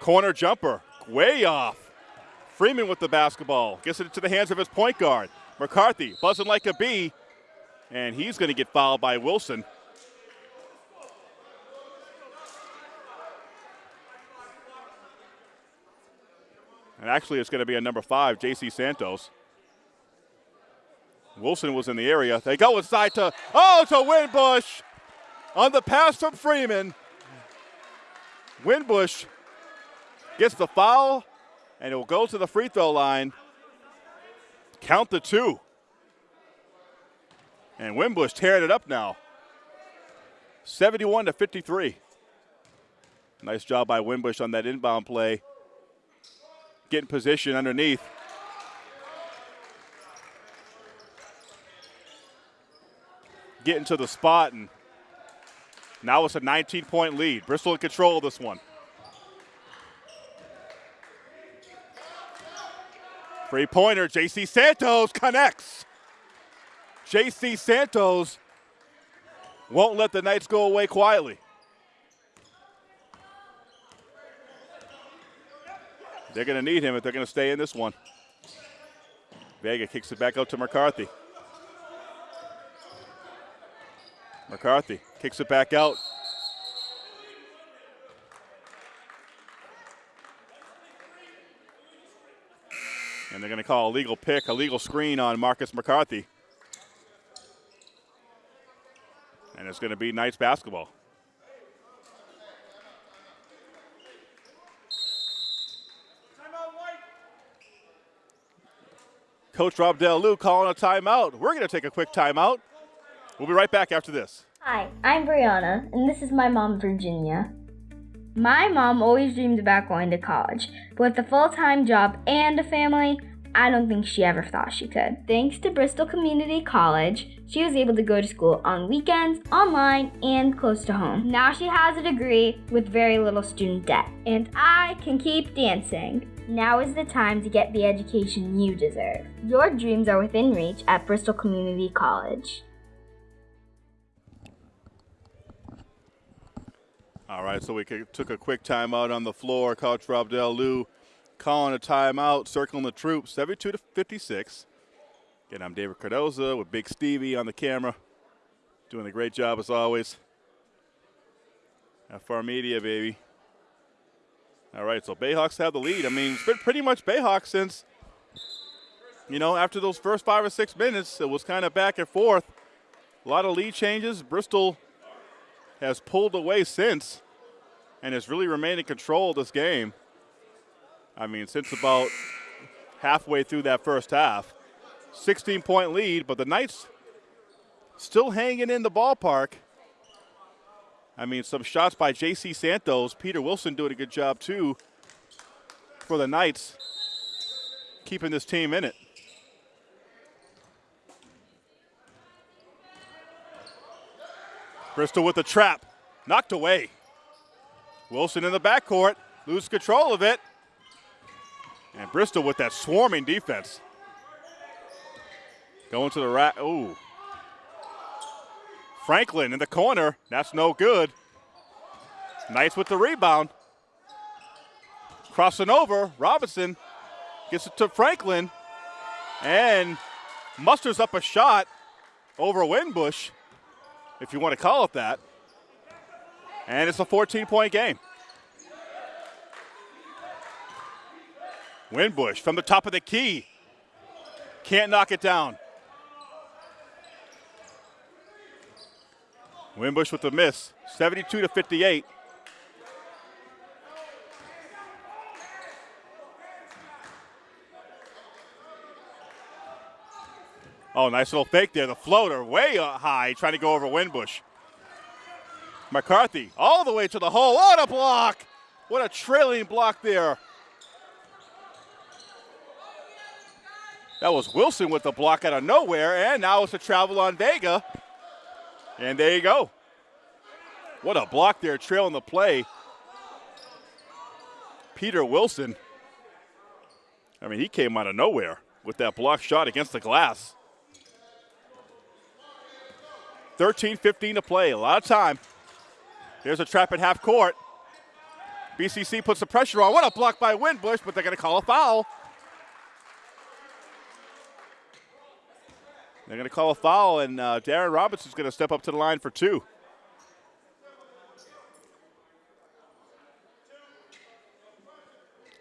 Corner jumper, way off. Freeman with the basketball, gets it into the hands of his point guard. McCarthy buzzing like a bee, and he's going to get fouled by Wilson. And actually, it's going to be a number five, J.C. Santos. Wilson was in the area. They go inside to, oh, to Winbush on the pass from Freeman. Winbush gets the foul, and it will go to the free throw line. Count the two. And Winbush tearing it up now. 71 to 53. Nice job by Winbush on that inbound play. Getting position underneath. Getting to the spot, and now it's a 19 point lead. Bristol in control of this one. Three pointer, JC Santos connects. JC Santos won't let the Knights go away quietly. They're going to need him if they're going to stay in this one. Vega kicks it back out to McCarthy. McCarthy kicks it back out. And they're going to call a legal pick, a legal screen on Marcus McCarthy. And it's going to be Knights basketball. Coach Rob Del calling a timeout. We're going to take a quick timeout. We'll be right back after this. Hi, I'm Brianna, and this is my mom, Virginia. My mom always dreamed about going to college, but with a full time job and a family, I don't think she ever thought she could. Thanks to Bristol Community College, she was able to go to school on weekends, online, and close to home. Now she has a degree with very little student debt, and I can keep dancing. Now is the time to get the education you deserve. Your dreams are within reach at Bristol Community College. All right, so we took a quick timeout on the floor. Coach Rob Del Lou calling a timeout, circling the troops, 72 to 56. Again, I'm David Cardoza with Big Stevie on the camera, doing a great job as always. FR Media, baby. All right, so Bayhawks have the lead. I mean, it's been pretty much Bayhawks since, you know, after those first five or six minutes, it was kind of back and forth. A lot of lead changes. Bristol has pulled away since and has really remained in control of this game. I mean, since about halfway through that first half. 16 point lead, but the Knights still hanging in the ballpark. I mean, some shots by J.C. Santos. Peter Wilson doing a good job, too, for the Knights, keeping this team in it. Bristol with the trap, knocked away. Wilson in the backcourt, lose control of it. And Bristol with that swarming defense. Going to the rack. Ooh. Franklin in the corner. That's no good. Nice with the rebound. Crossing over. Robinson gets it to Franklin and musters up a shot over Winbush, if you want to call it that. And it's a 14 point game. Winbush from the top of the key. Can't knock it down. Winbush with the miss, 72 to 58. Oh, nice little fake there. The floater way high, trying to go over Winbush. McCarthy all the way to the hole. What a block! What a trailing block there. That was Wilson with the block out of nowhere, and now it's a travel on Vega. And there you go. What a block there, trailing the play. Peter Wilson. I mean, he came out of nowhere with that block shot against the glass. 13 15 to play, a lot of time. Here's a trap at half court. BCC puts the pressure on. What a block by Winbush, but they're going to call a foul. They're going to call a foul, and uh, Darren Robinson's going to step up to the line for two.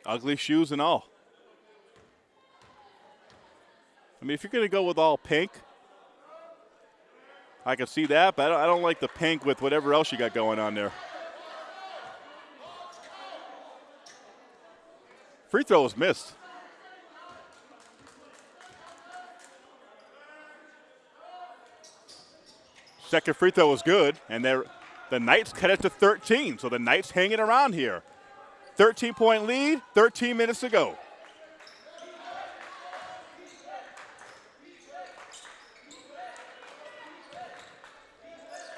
Ugly shoes and all. I mean, if you're going to go with all pink, I can see that, but I don't, I don't like the pink with whatever else you got going on there. Free throw was missed. Second free throw was good, and the Knights cut it to 13. So the Knights hanging around here. 13 point lead, 13 minutes to go.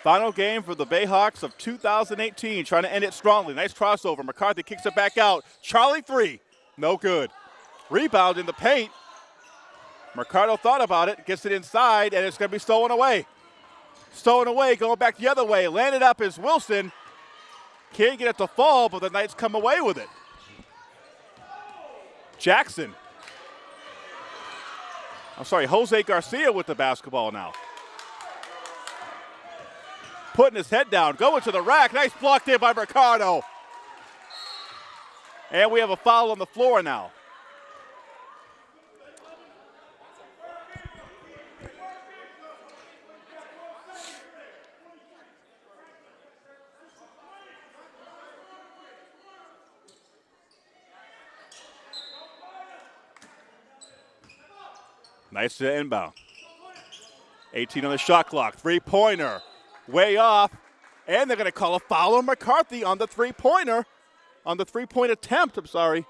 Final game for the Bayhawks of 2018, trying to end it strongly. Nice crossover. McCarthy kicks it back out. Charlie three, no good. Rebound in the paint. Mercado thought about it, gets it inside, and it's going to be stolen away. Stolen away, going back the other way. Landed up is Wilson. Can't get it to fall, but the Knights come away with it. Jackson. I'm sorry, Jose Garcia with the basketball now putting his head down, going to the rack. Nice block there by Ricardo. And we have a foul on the floor now. Nice to inbound. 18 on the shot clock. Three pointer way off. And they're going to call a foul on McCarthy on the three pointer, on the three point attempt. I'm sorry.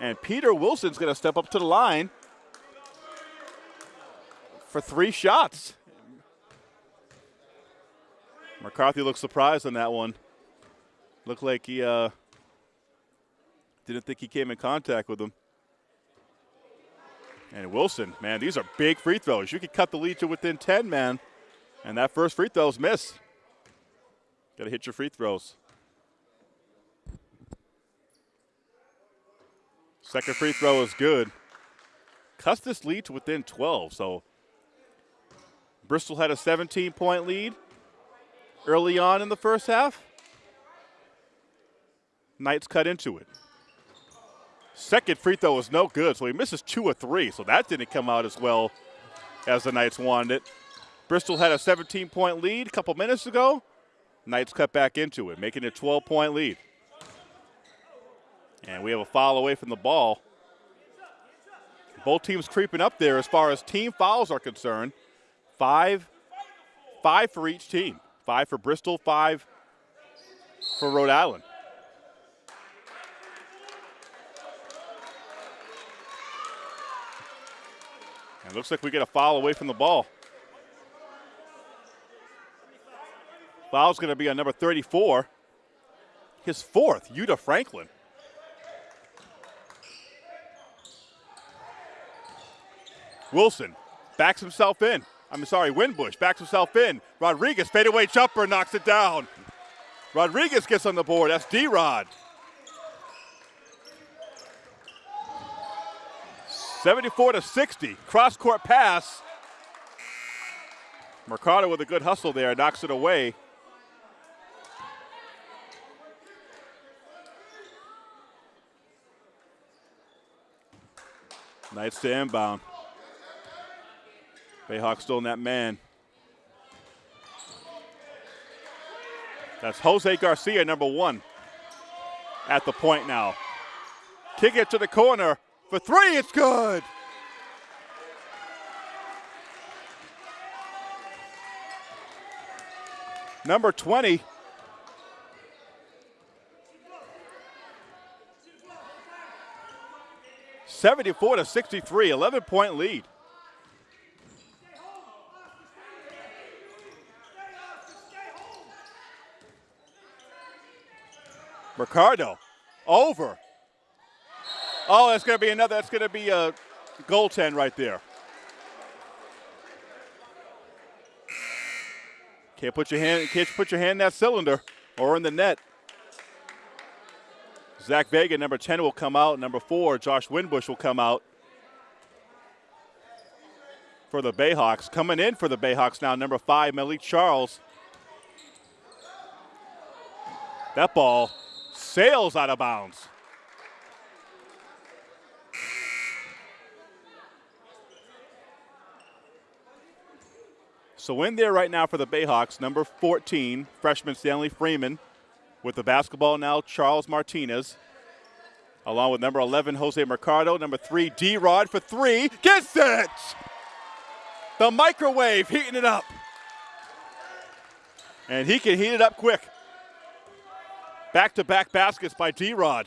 And Peter Wilson's going to step up to the line for three shots. McCarthy looks surprised on that one. Looked like he uh, didn't think he came in contact with him. And Wilson, man, these are big free throws. You could cut the lead to within 10, man. And that first free throw's missed. Got to hit your free throws. Second free throw is good. Cuts this lead to within 12. So Bristol had a 17 point lead early on in the first half. Knights cut into it. Second free throw was no good, so he misses two or three. So that didn't come out as well as the Knights wanted it. Bristol had a 17 point lead a couple minutes ago. Knights cut back into it, making it a 12 point lead. And we have a foul away from the ball. Both teams creeping up there as far as team fouls are concerned. Five, five for each team. Five for Bristol, five for Rhode Island. And looks like we get a foul away from the ball. Foul's going to be on number 34. His fourth, Yuta Franklin. Wilson backs himself in. I'm sorry, Winbush backs himself in. Rodriguez, fadeaway jumper, knocks it down. Rodriguez gets on the board. That's D Rod. 74 to 60. Cross court pass. Mercado with a good hustle there, knocks it away. Knights to inbound. Bayhawks still in that man. That's Jose Garcia, number one, at the point now. Kick it to the corner for three, it's good. Number 20. Seventy-four to sixty-three, eleven-point lead. Ricardo over Oh, that's going to be another. That's going to be a goaltend right there. Can't put your hand. Can't put your hand in that cylinder or in the net. Zach Vega, number 10, will come out. Number four, Josh Winbush will come out for the Bayhawks. Coming in for the Bayhawks now, number five, Malik Charles. That ball sails out of bounds. So in there right now for the Bayhawks, number 14, freshman Stanley Freeman. With the basketball now, Charles Martinez. Along with number 11, Jose Mercado. Number three, D Rod for three. Gets it! The microwave heating it up. And he can heat it up quick. Back to back baskets by D Rod.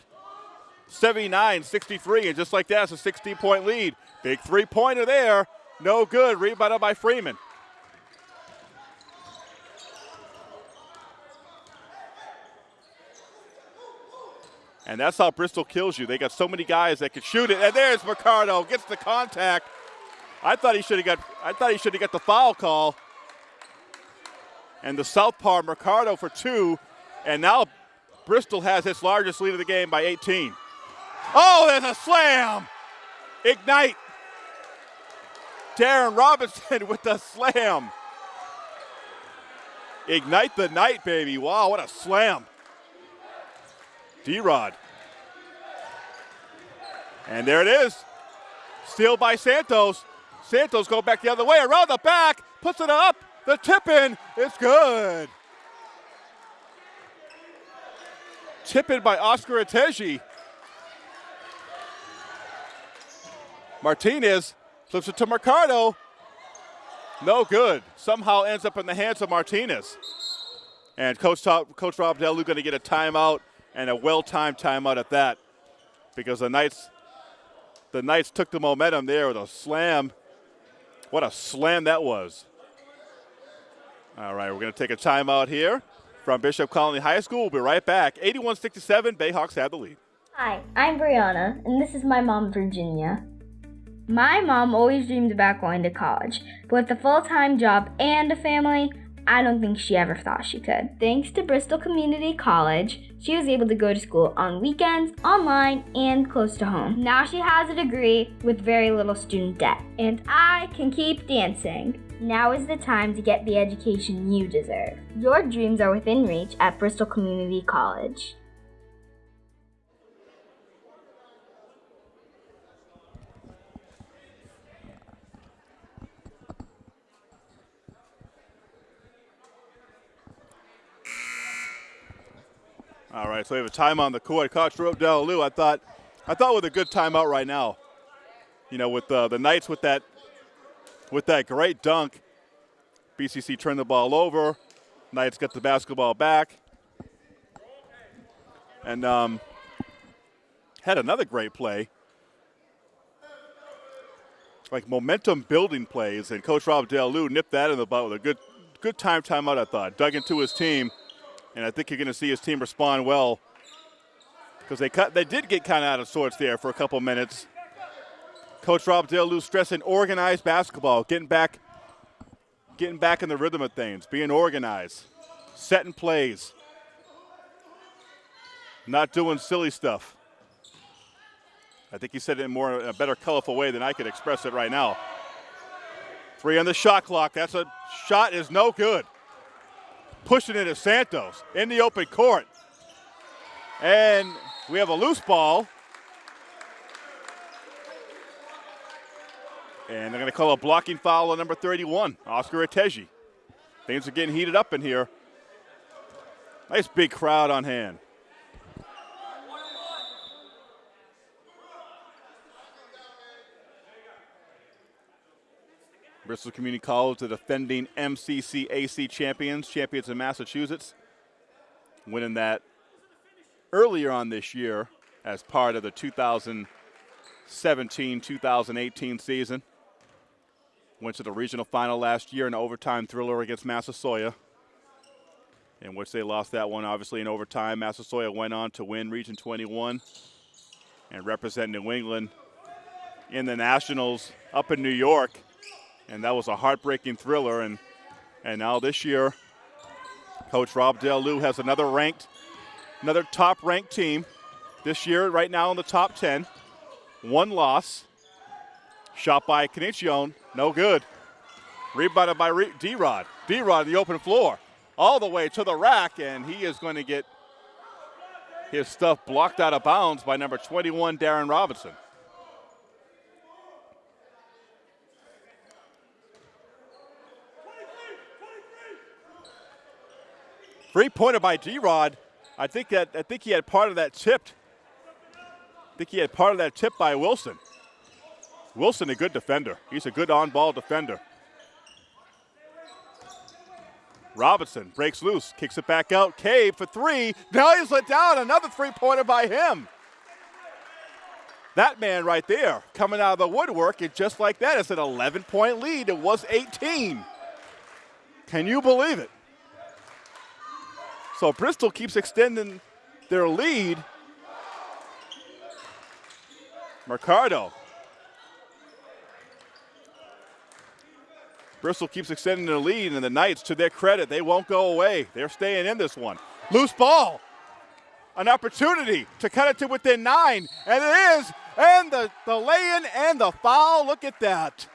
79 63, and just like that, it's a 16 point lead. Big three pointer there. No good. Rebounded by Freeman. And that's how Bristol kills you. They got so many guys that can shoot it. And there's Mercado, gets the contact. I thought he should have got I thought he should have got the foul call. And the southpaw Mercado for two. And now Bristol has its largest lead of the game by 18. Oh, there's a slam. Ignite. Darren Robinson with the slam. Ignite the night, baby. Wow, what a slam. D-Rod. And there it is. Steal by Santos. Santos go back the other way, around the back, puts it up. The tip in is good. Tip in by Oscar Ateji. Martinez flips it to Mercado. No good. Somehow ends up in the hands of Martinez. And Coach, Coach Rob Delu going to get a timeout and a well-timed timeout at that because the Knights the Knights took the momentum there with a slam. What a slam that was. All right, we're going to take a timeout here from Bishop Colony High School. We'll be right back. 81-67, Bayhawks have the lead. Hi, I'm Brianna, and this is my mom, Virginia. My mom always dreamed about going to college, but with a full time job and a family, I don't think she ever thought she could. Thanks to Bristol Community College, she was able to go to school on weekends, online, and close to home. Now she has a degree with very little student debt. And I can keep dancing. Now is the time to get the education you deserve. Your dreams are within reach at Bristol Community College. All right, so we have a time on the court. Coach Delalu, I thought, I thought with a good timeout right now. You know, with uh, the Knights with that, with that great dunk, BCC turned the ball over. Knights get the basketball back, and um, had another great play. Like momentum building plays, and Coach Rob Delalu nipped that in the butt with a good, good time timeout. I thought dug into his team and I think you're going to see his team respond well because they cut, they did get kind of out of sorts there for a couple minutes. Coach Rob Delalu stressing organized basketball, getting back, getting back in the rhythm of things, being organized, setting plays, not doing silly stuff. I think he said it in more in a better, colorful way than I could express it right now. Three on the shot clock. That's a shot is no good pushing it to Santos in the open court. And we have a loose ball. And they're going to call a blocking foul on number 31, Oscar Ateji. Things are getting heated up in here. Nice big crowd on hand. Bristol Community College, the defending MCCAC champions, champions in Massachusetts, winning that earlier on this year as part of the 2017 2018 season. Went to the regional final last year in overtime thriller against Massasoit, in which they lost that one, obviously, in overtime. Massasoit went on to win Region 21 and represent New England in the Nationals up in New York. And that was a heartbreaking thriller. And, and now this year, Coach Rob Del Lou has another ranked, another top ranked team this year, right now in the top 10. One loss. Shot by Canicione, no good. Rebounded by D Rod. D Rod, the open floor, all the way to the rack, and he is going to get his stuff blocked out of bounds by number 21, Darren Robinson. Three pointer by D Rod. I think that I think he had part of that tipped. I think he had part of that tip by Wilson. Wilson, a good defender. He's a good on ball defender. Robinson breaks loose, kicks it back out. Cave for three. Now he's let down. Another three pointer by him. That man right there coming out of the woodwork, and just like that, it's an 11 point lead. It was 18. Can you believe it? So Bristol keeps extending their lead. Mercado Bristol keeps extending their lead, and the Knights, to their credit, they won't go away. They're staying in this one. Loose ball. An opportunity to cut it to within nine, and it is. And the, the lay in and the foul. Look at that.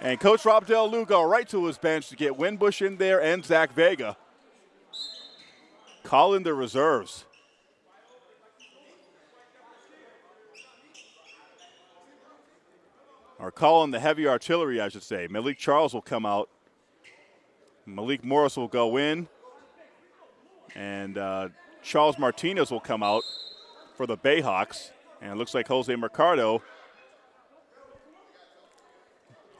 And Coach Rob Del Lugo right to his bench to get Winbush in there and Zach Vega. Calling the reserves. or calling the heavy artillery, I should say. Malik Charles will come out. Malik Morris will go in. And uh, Charles Martinez will come out for the Bayhawks. And it looks like Jose Mercado.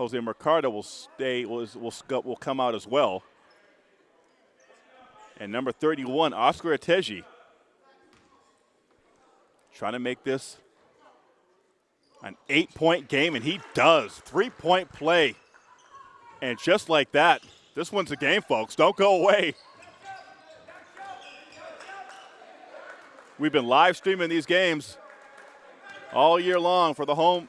Jose Mercado will stay, will, will, will come out as well. And number 31, Oscar Ateji. Trying to make this an eight point game, and he does. Three point play. And just like that, this one's a game, folks. Don't go away. We've been live streaming these games all year long for the home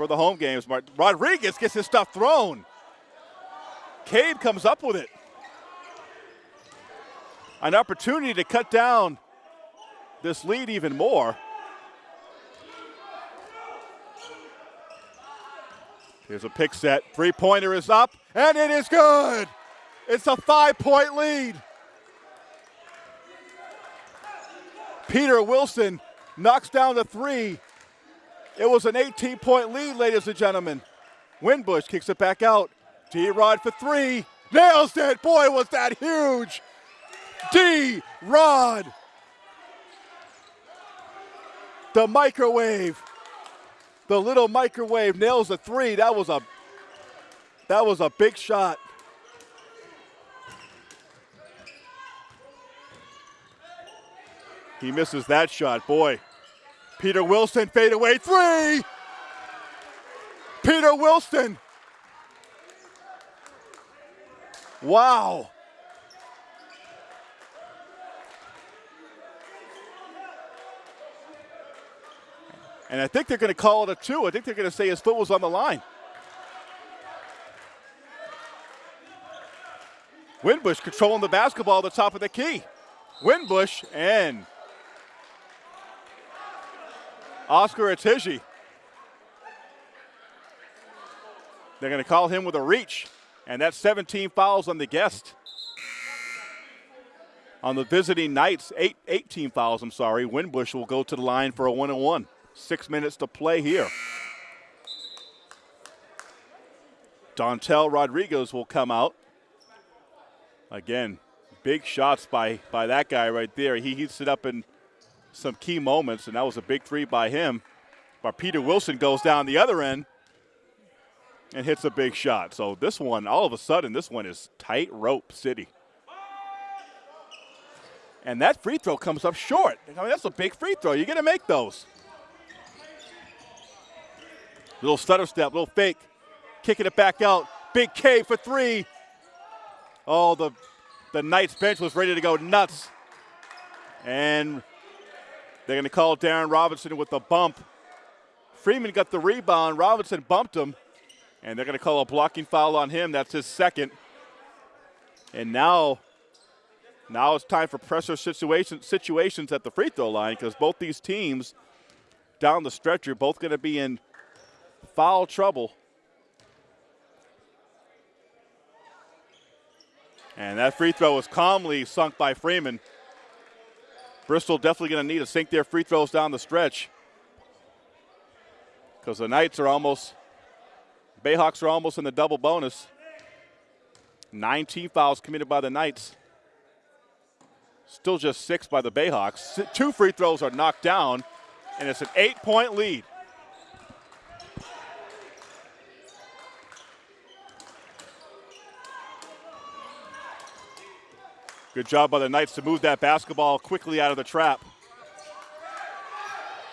for the home games. Rodriguez gets his stuff thrown. Cade comes up with it. An opportunity to cut down this lead even more. Here's a pick set. Three pointer is up, and it is good. It's a five point lead. Peter Wilson knocks down the three. It was an 18 point lead, ladies and gentlemen. Winbush kicks it back out. D Rod for three. Nails it. Boy, was that huge. D Rod. The microwave the little microwave nails a three. That was a that was a big shot. He misses that shot, boy. Peter Wilson fade away three. Peter Wilson. Wow. And I think they're going to call it a two. I think they're going to say his foot was on the line. Winbush controlling the basketball at the top of the key. Winbush and Oscar Ateji. They're going to call him with a reach. And that's 17 fouls on the guest. On the visiting Knights, eight, 18 fouls, I'm sorry. Winbush will go to the line for a one and one. Six minutes to play here. Dontel Rodriguez will come out. Again, big shots by, by that guy right there. He heats it up in some key moments, and that was a big three by him. But Peter Wilson goes down the other end. and hits a big shot. So this one, all of a sudden, this one is tight rope city. And that free throw comes up short. I mean, that's a big free throw. You're going to make those. Little stutter step, little fake, kicking it back out. Big K for three. Oh, the the Knights bench was ready to go nuts. And they're going to call Darren Robinson with a bump. Freeman got the rebound. Robinson bumped him. And they're going to call a blocking foul on him. That's his second. And now, now it's time for pressure situation, situations at the free throw line because both these teams down the stretch are both going to be in foul trouble. And that free throw was calmly sunk by Freeman. Bristol definitely going to need to sink their free throws down the stretch because the Knights are almost, Bayhawks are almost in the double bonus. Nine team fouls committed by the Knights. Still just six by the Bayhawks. Two free throws are knocked down, and it's an eight point lead. Good job by the Knights to move that basketball quickly out of the trap.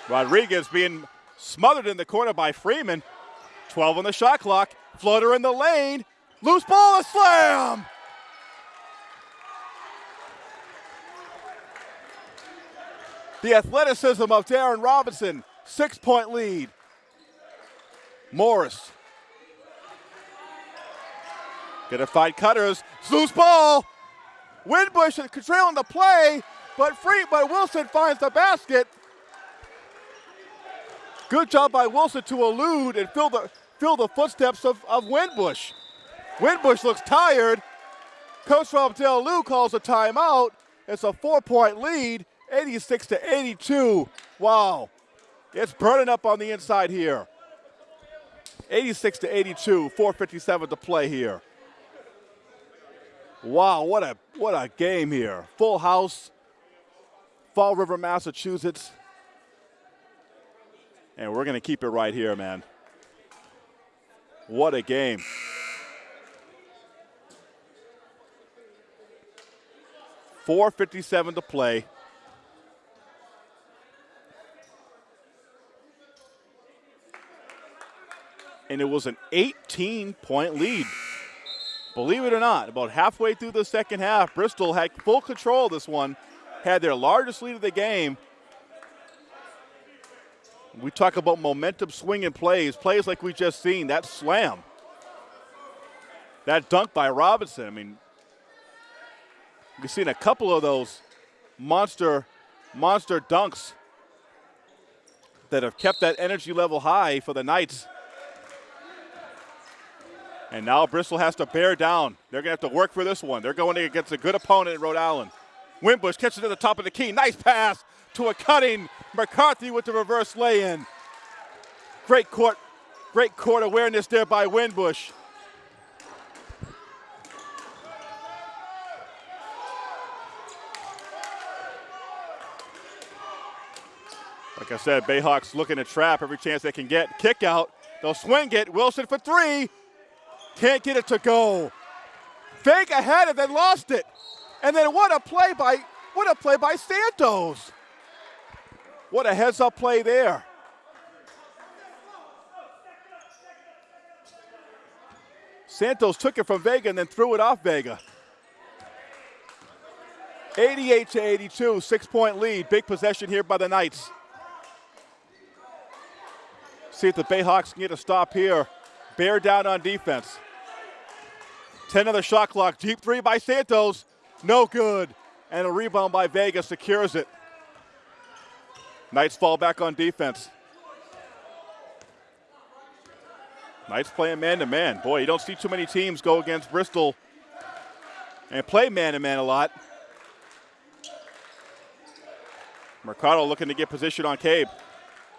Rodriguez being smothered in the corner by Freeman. 12 on the shot clock. Floater in the lane. Loose ball, a slam! The athleticism of Darren Robinson, six point lead. Morris. Gonna fight Cutters. Loose ball. Winbush is controlling the play, but free, but Wilson finds the basket. Good job by Wilson to elude and fill the fill the footsteps of, of Winbush. Winbush looks tired. Coach Rob Del Lou calls a timeout. It's a four-point lead, 86 to 82. Wow. It's burning up on the inside here. 86 to 82, 457 to play here. Wow, what a what a game here. Full house. Fall River, Massachusetts. And we're going to keep it right here, man. What a game. Four fifty-seven to play. And it was an 18 point lead Believe it or not, about halfway through the second half, Bristol had full control of this one, had their largest lead of the game. We talk about momentum swinging plays, plays like we just seen, that slam. That dunk by Robinson. I mean, we've seen a couple of those monster, monster dunks that have kept that energy level high for the Knights. And now Bristol has to bear down. They're going to have to work for this one. They're going against a good opponent in Rhode Island. Winbush catches it to the top of the key. Nice pass to a cutting McCarthy with the reverse lay-in. Great court, great court awareness there by Winbush. Like I said, Bayhawks looking to trap every chance they can get. Kick out. They'll swing it. Wilson for three. Can't get it to go. Vega had it, then lost it. And then what a play by what a play by Santos. What a heads up play there. Santos took it from Vega and then threw it off Vega. 88 to 82, six point lead. Big possession here by the Knights. See if the Bayhawks can get a stop here. Bear down on defense. 10 on the shot clock. Deep three by Santos. No good. And a rebound by Vega secures it. Knights fall back on defense. Knights playing man to man. Boy, you don't see too many teams go against Bristol and play man to man a lot. Mercado looking to get position on Cabe.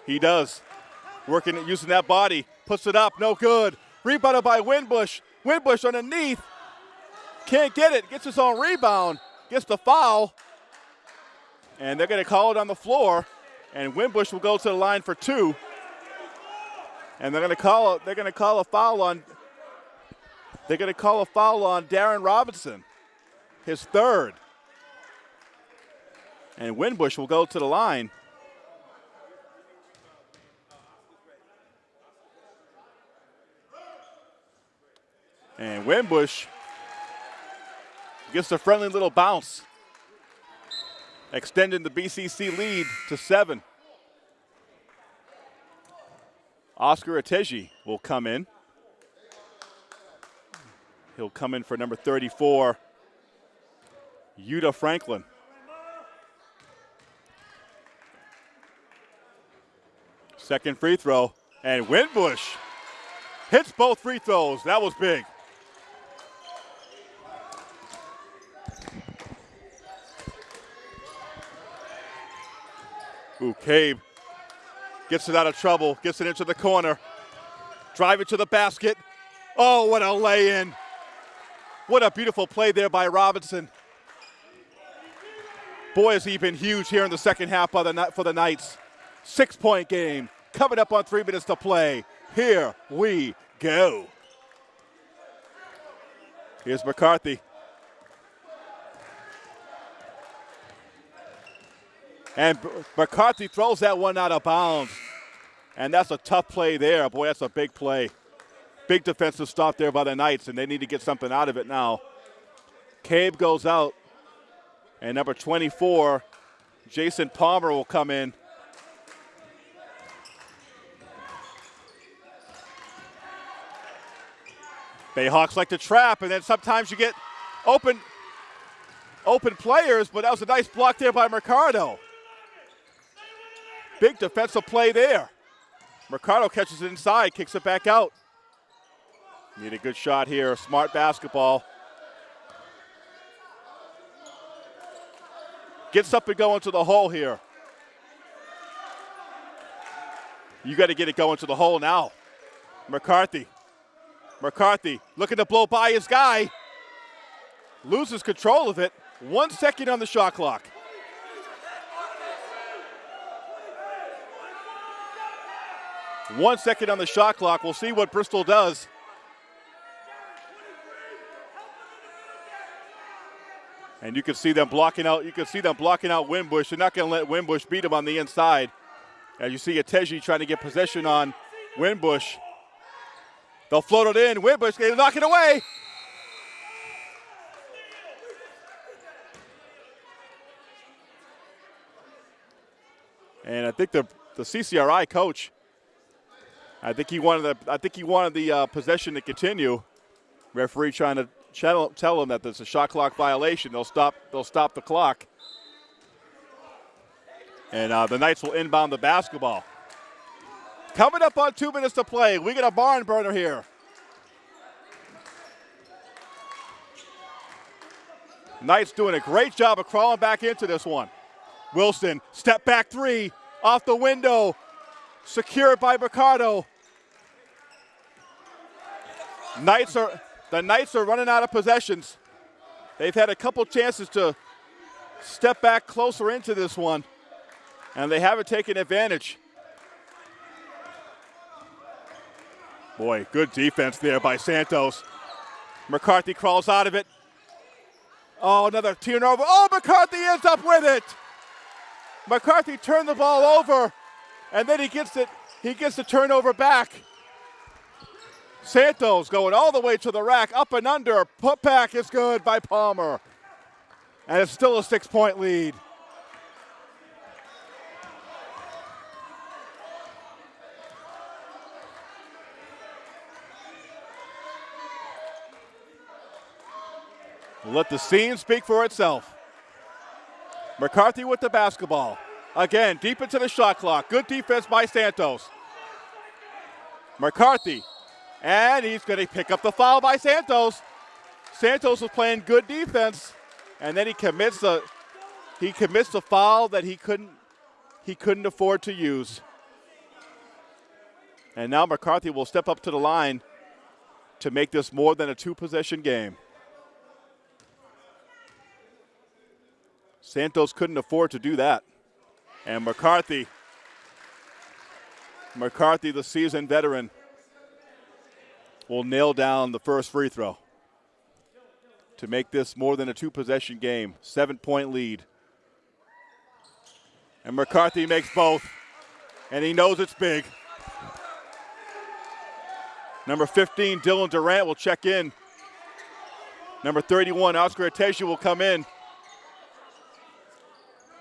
He does. Working using that body. Puts it up. No good. Rebounded by Winbush. Winbush underneath. Can't get it. Gets his own rebound. Gets the foul. And they're going to call it on the floor. And Winbush will go to the line for two. And they're going to call they're going to call a foul on they're going to call a foul on Darren Robinson, his third. And Winbush will go to the line. And Winbush gets a friendly little bounce, extending the BCC lead to seven. Oscar Ateji will come in. He'll come in for number 34, Yuta Franklin. Second free throw, and Winbush hits both free throws. That was big. Ooh, Cabe gets it out of trouble, gets it into the corner, drive it to the basket. Oh, what a lay in. What a beautiful play there by Robinson. Boy, has he been huge here in the second half of the, for the Knights. Six point game. Coming up on three minutes to play. Here we go. Here's McCarthy. And McCarthy throws that one out of bounds. And that's a tough play there. Boy, that's a big play. Big defensive stop there by the Knights, and they need to get something out of it now. Cabe goes out. And number 24, Jason Palmer will come in. Bayhawks like to trap, and then sometimes you get open open players, but that was a nice block there by Mercado. Big defensive play there. Mercado catches it inside, kicks it back out. Need a good shot here. Smart basketball. Gets up and going to the hole here. You got to get it going to the hole now. McCarthy. McCarthy looking to blow by his guy. Loses control of it. One second on the shot clock. One second on the shot clock. We'll see what Bristol does. And you can see them blocking out. You can see them blocking out Winbush. They're not going to let Winbush beat him on the inside. As you see Ateji trying to get possession on Winbush. They'll float it in. Winbush, they knock it away. And I think the the CCRI coach I think he wanted the I think he wanted the uh, possession to continue. Referee trying to tell, tell him that there's a shot clock violation. They'll stop. They'll stop the clock. And uh, the Knights will inbound the basketball. Coming up on two minutes to play, we get a barn burner here. Knights doing a great job of crawling back into this one. Wilson, step back three, off the window, secured by Ricardo. Knights are the Knights are running out of possessions. They've had a couple chances to step back closer into this one, and they haven't taken advantage. Boy, good defense there by Santos. McCarthy crawls out of it. Oh, another turnover. Oh, McCarthy ends up with it. McCarthy turned the ball over and then he gets it, he gets the turnover back. Santos going all the way to the rack, up and under. Put back is good by Palmer. And it's still a six point lead. Let the scene speak for itself. McCarthy with the basketball. Again, deep into the shot clock. Good defense by Santos. McCarthy. And he's going to pick up the foul by Santos. Santos was playing good defense, and then he commits a he commits a foul that he couldn't he couldn't afford to use. And now McCarthy will step up to the line to make this more than a two possession game. Santos couldn't afford to do that. And McCarthy. McCarthy, the seasoned veteran, will nail down the first free throw to make this more than a two possession game. Seven point lead. And McCarthy makes both, and he knows it's big. Number 15, Dylan Durant will check in. Number 31, Oscar Atesha will come in.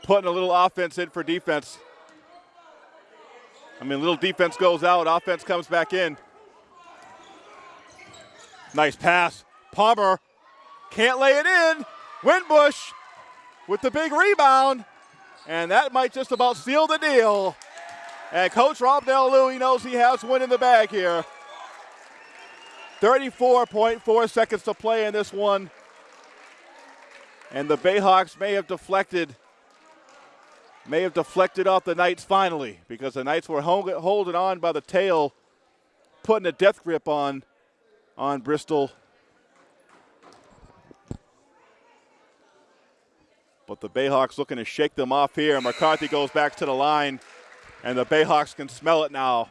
Putting a little offense in for defense. I mean, little defense goes out, offense comes back in. Nice pass. Palmer can't lay it in. Winbush with the big rebound. And that might just about seal the deal. And Coach Rob Del Louie knows he has one in the bag here. 34.4 seconds to play in this one. And the Bayhawks may have deflected may have deflected off the Knights finally because the Knights were holding on by the tail, putting a death grip on on Bristol. But the Bayhawks looking to shake them off here. McCarthy goes back to the line, and the Bayhawks can smell it now.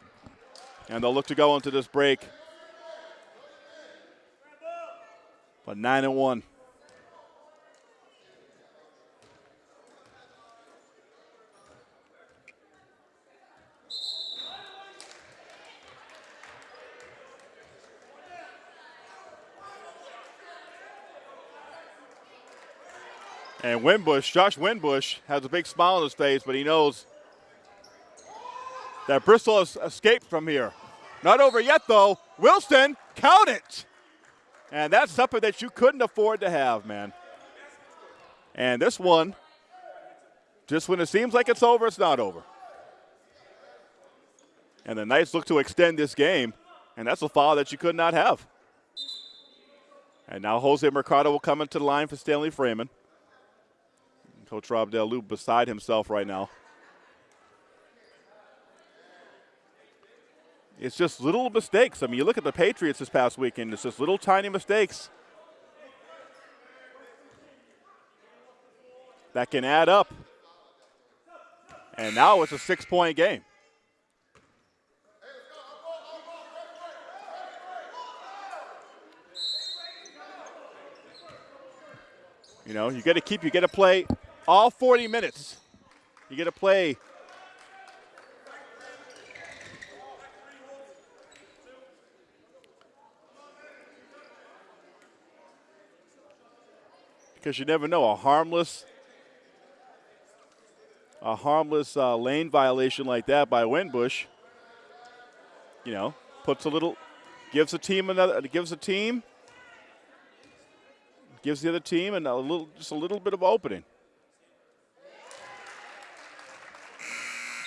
And they'll look to go into this break. But 9 and 1. And Winbush, Josh Winbush, has a big smile on his face, but he knows that Bristol has escaped from here. Not over yet, though. Wilson, count it. And that's something that you couldn't afford to have, man. And this one, just when it seems like it's over, it's not over. And the Knights look to extend this game, and that's a foul that you could not have. And now Jose Mercado will come into the line for Stanley Freeman. Coach Rob Del beside himself right now. It's just little mistakes. I mean, you look at the Patriots this past weekend, it's just little tiny mistakes that can add up. And now it's a six point game. You know, you got to keep, you got to play all 40 minutes. You get to play because you never know a harmless a harmless uh, lane violation like that by Winbush you know puts a little gives a team another gives a team gives the other team and a little just a little bit of opening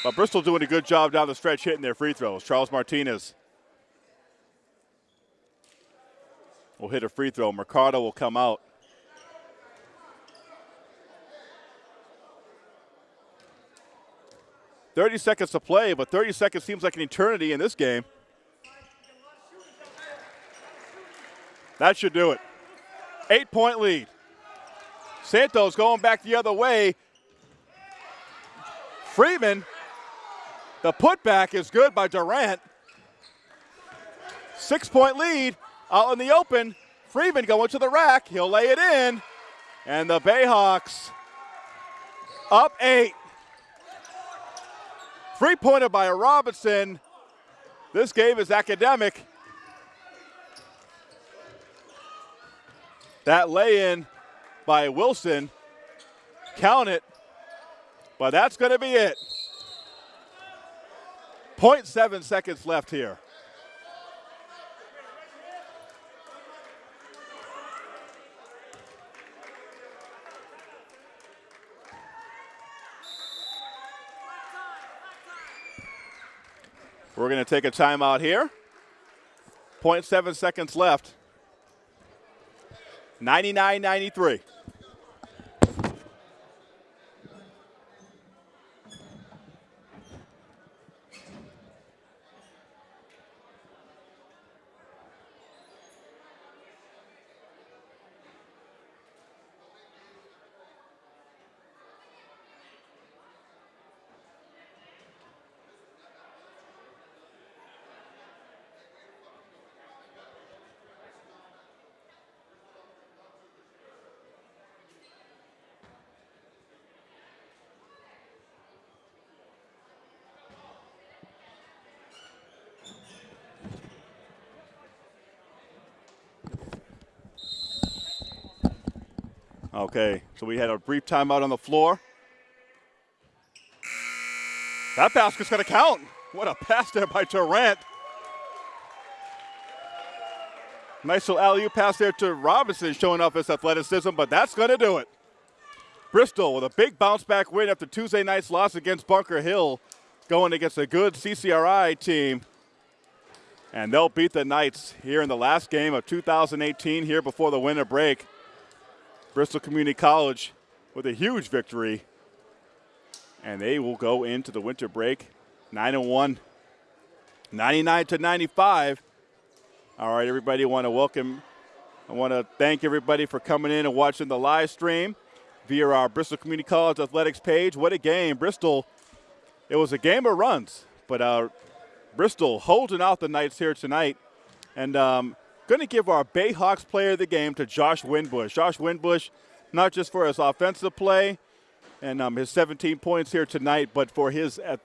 But Bristol doing a good job down the stretch hitting their free throws. Charles Martinez will hit a free throw. Mercado will come out. Thirty seconds to play, but 30 seconds seems like an eternity in this game. That should do it. Eight point lead. Santos going back the other way. Freeman the putback is good by Durant. Six point lead out in the open. Freeman going to the rack. He'll lay it in. And the Bayhawks up eight. Three pointer by Robinson. This game is academic. That lay in by Wilson. Count it. But that's going to be it. 0.7 seconds left here. We're going to take a timeout here. 0.7 seconds left. 99 93. Okay, so we had a brief timeout on the floor. That basket's going to count. What a pass there by Durant. Nice little alley pass there to Robinson, showing off his athleticism, but that's going to do it. Bristol with a big bounce back win after Tuesday night's loss against Bunker Hill, going against a good CCRI team. And they'll beat the Knights here in the last game of 2018, here before the winter break. Bristol Community College with a huge victory. And they will go into the winter break 9 and 1, 99 to 95. All right, everybody, I want to welcome, I want to thank everybody for coming in and watching the live stream via our Bristol Community College athletics page. What a game. Bristol, it was a game of runs, but uh, Bristol holding out the Knights here tonight. And um, going to give our Bayhawks player of the game to Josh Winbush. Josh Winbush, not just for his offensive play and um, his 17 points here tonight, but for his uh,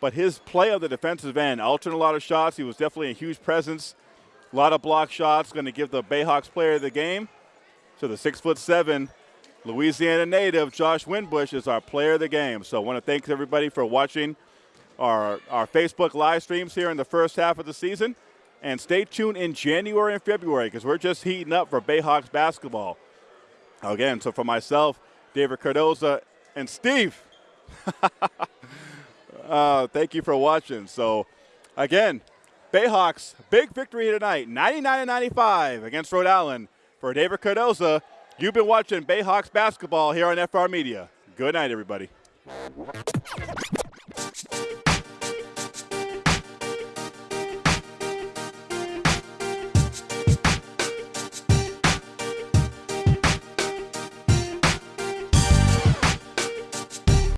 but his play on the defensive end. Altering a lot of shots. He was definitely a huge presence. A lot of block shots. Going to give the Bayhawks player of the game to the six foot seven Louisiana native Josh Winbush is our player of the game. So I want to thank everybody for watching our, our Facebook live streams here in the first half of the season. And stay tuned in January and February because we're just heating up for Bayhawks basketball. Again, so for myself, David Cardoza, and Steve, uh, thank you for watching. So, again, Bayhawks, big victory tonight, 99 95 against Rhode Island. For David Cardoza, you've been watching Bayhawks basketball here on FR Media. Good night, everybody.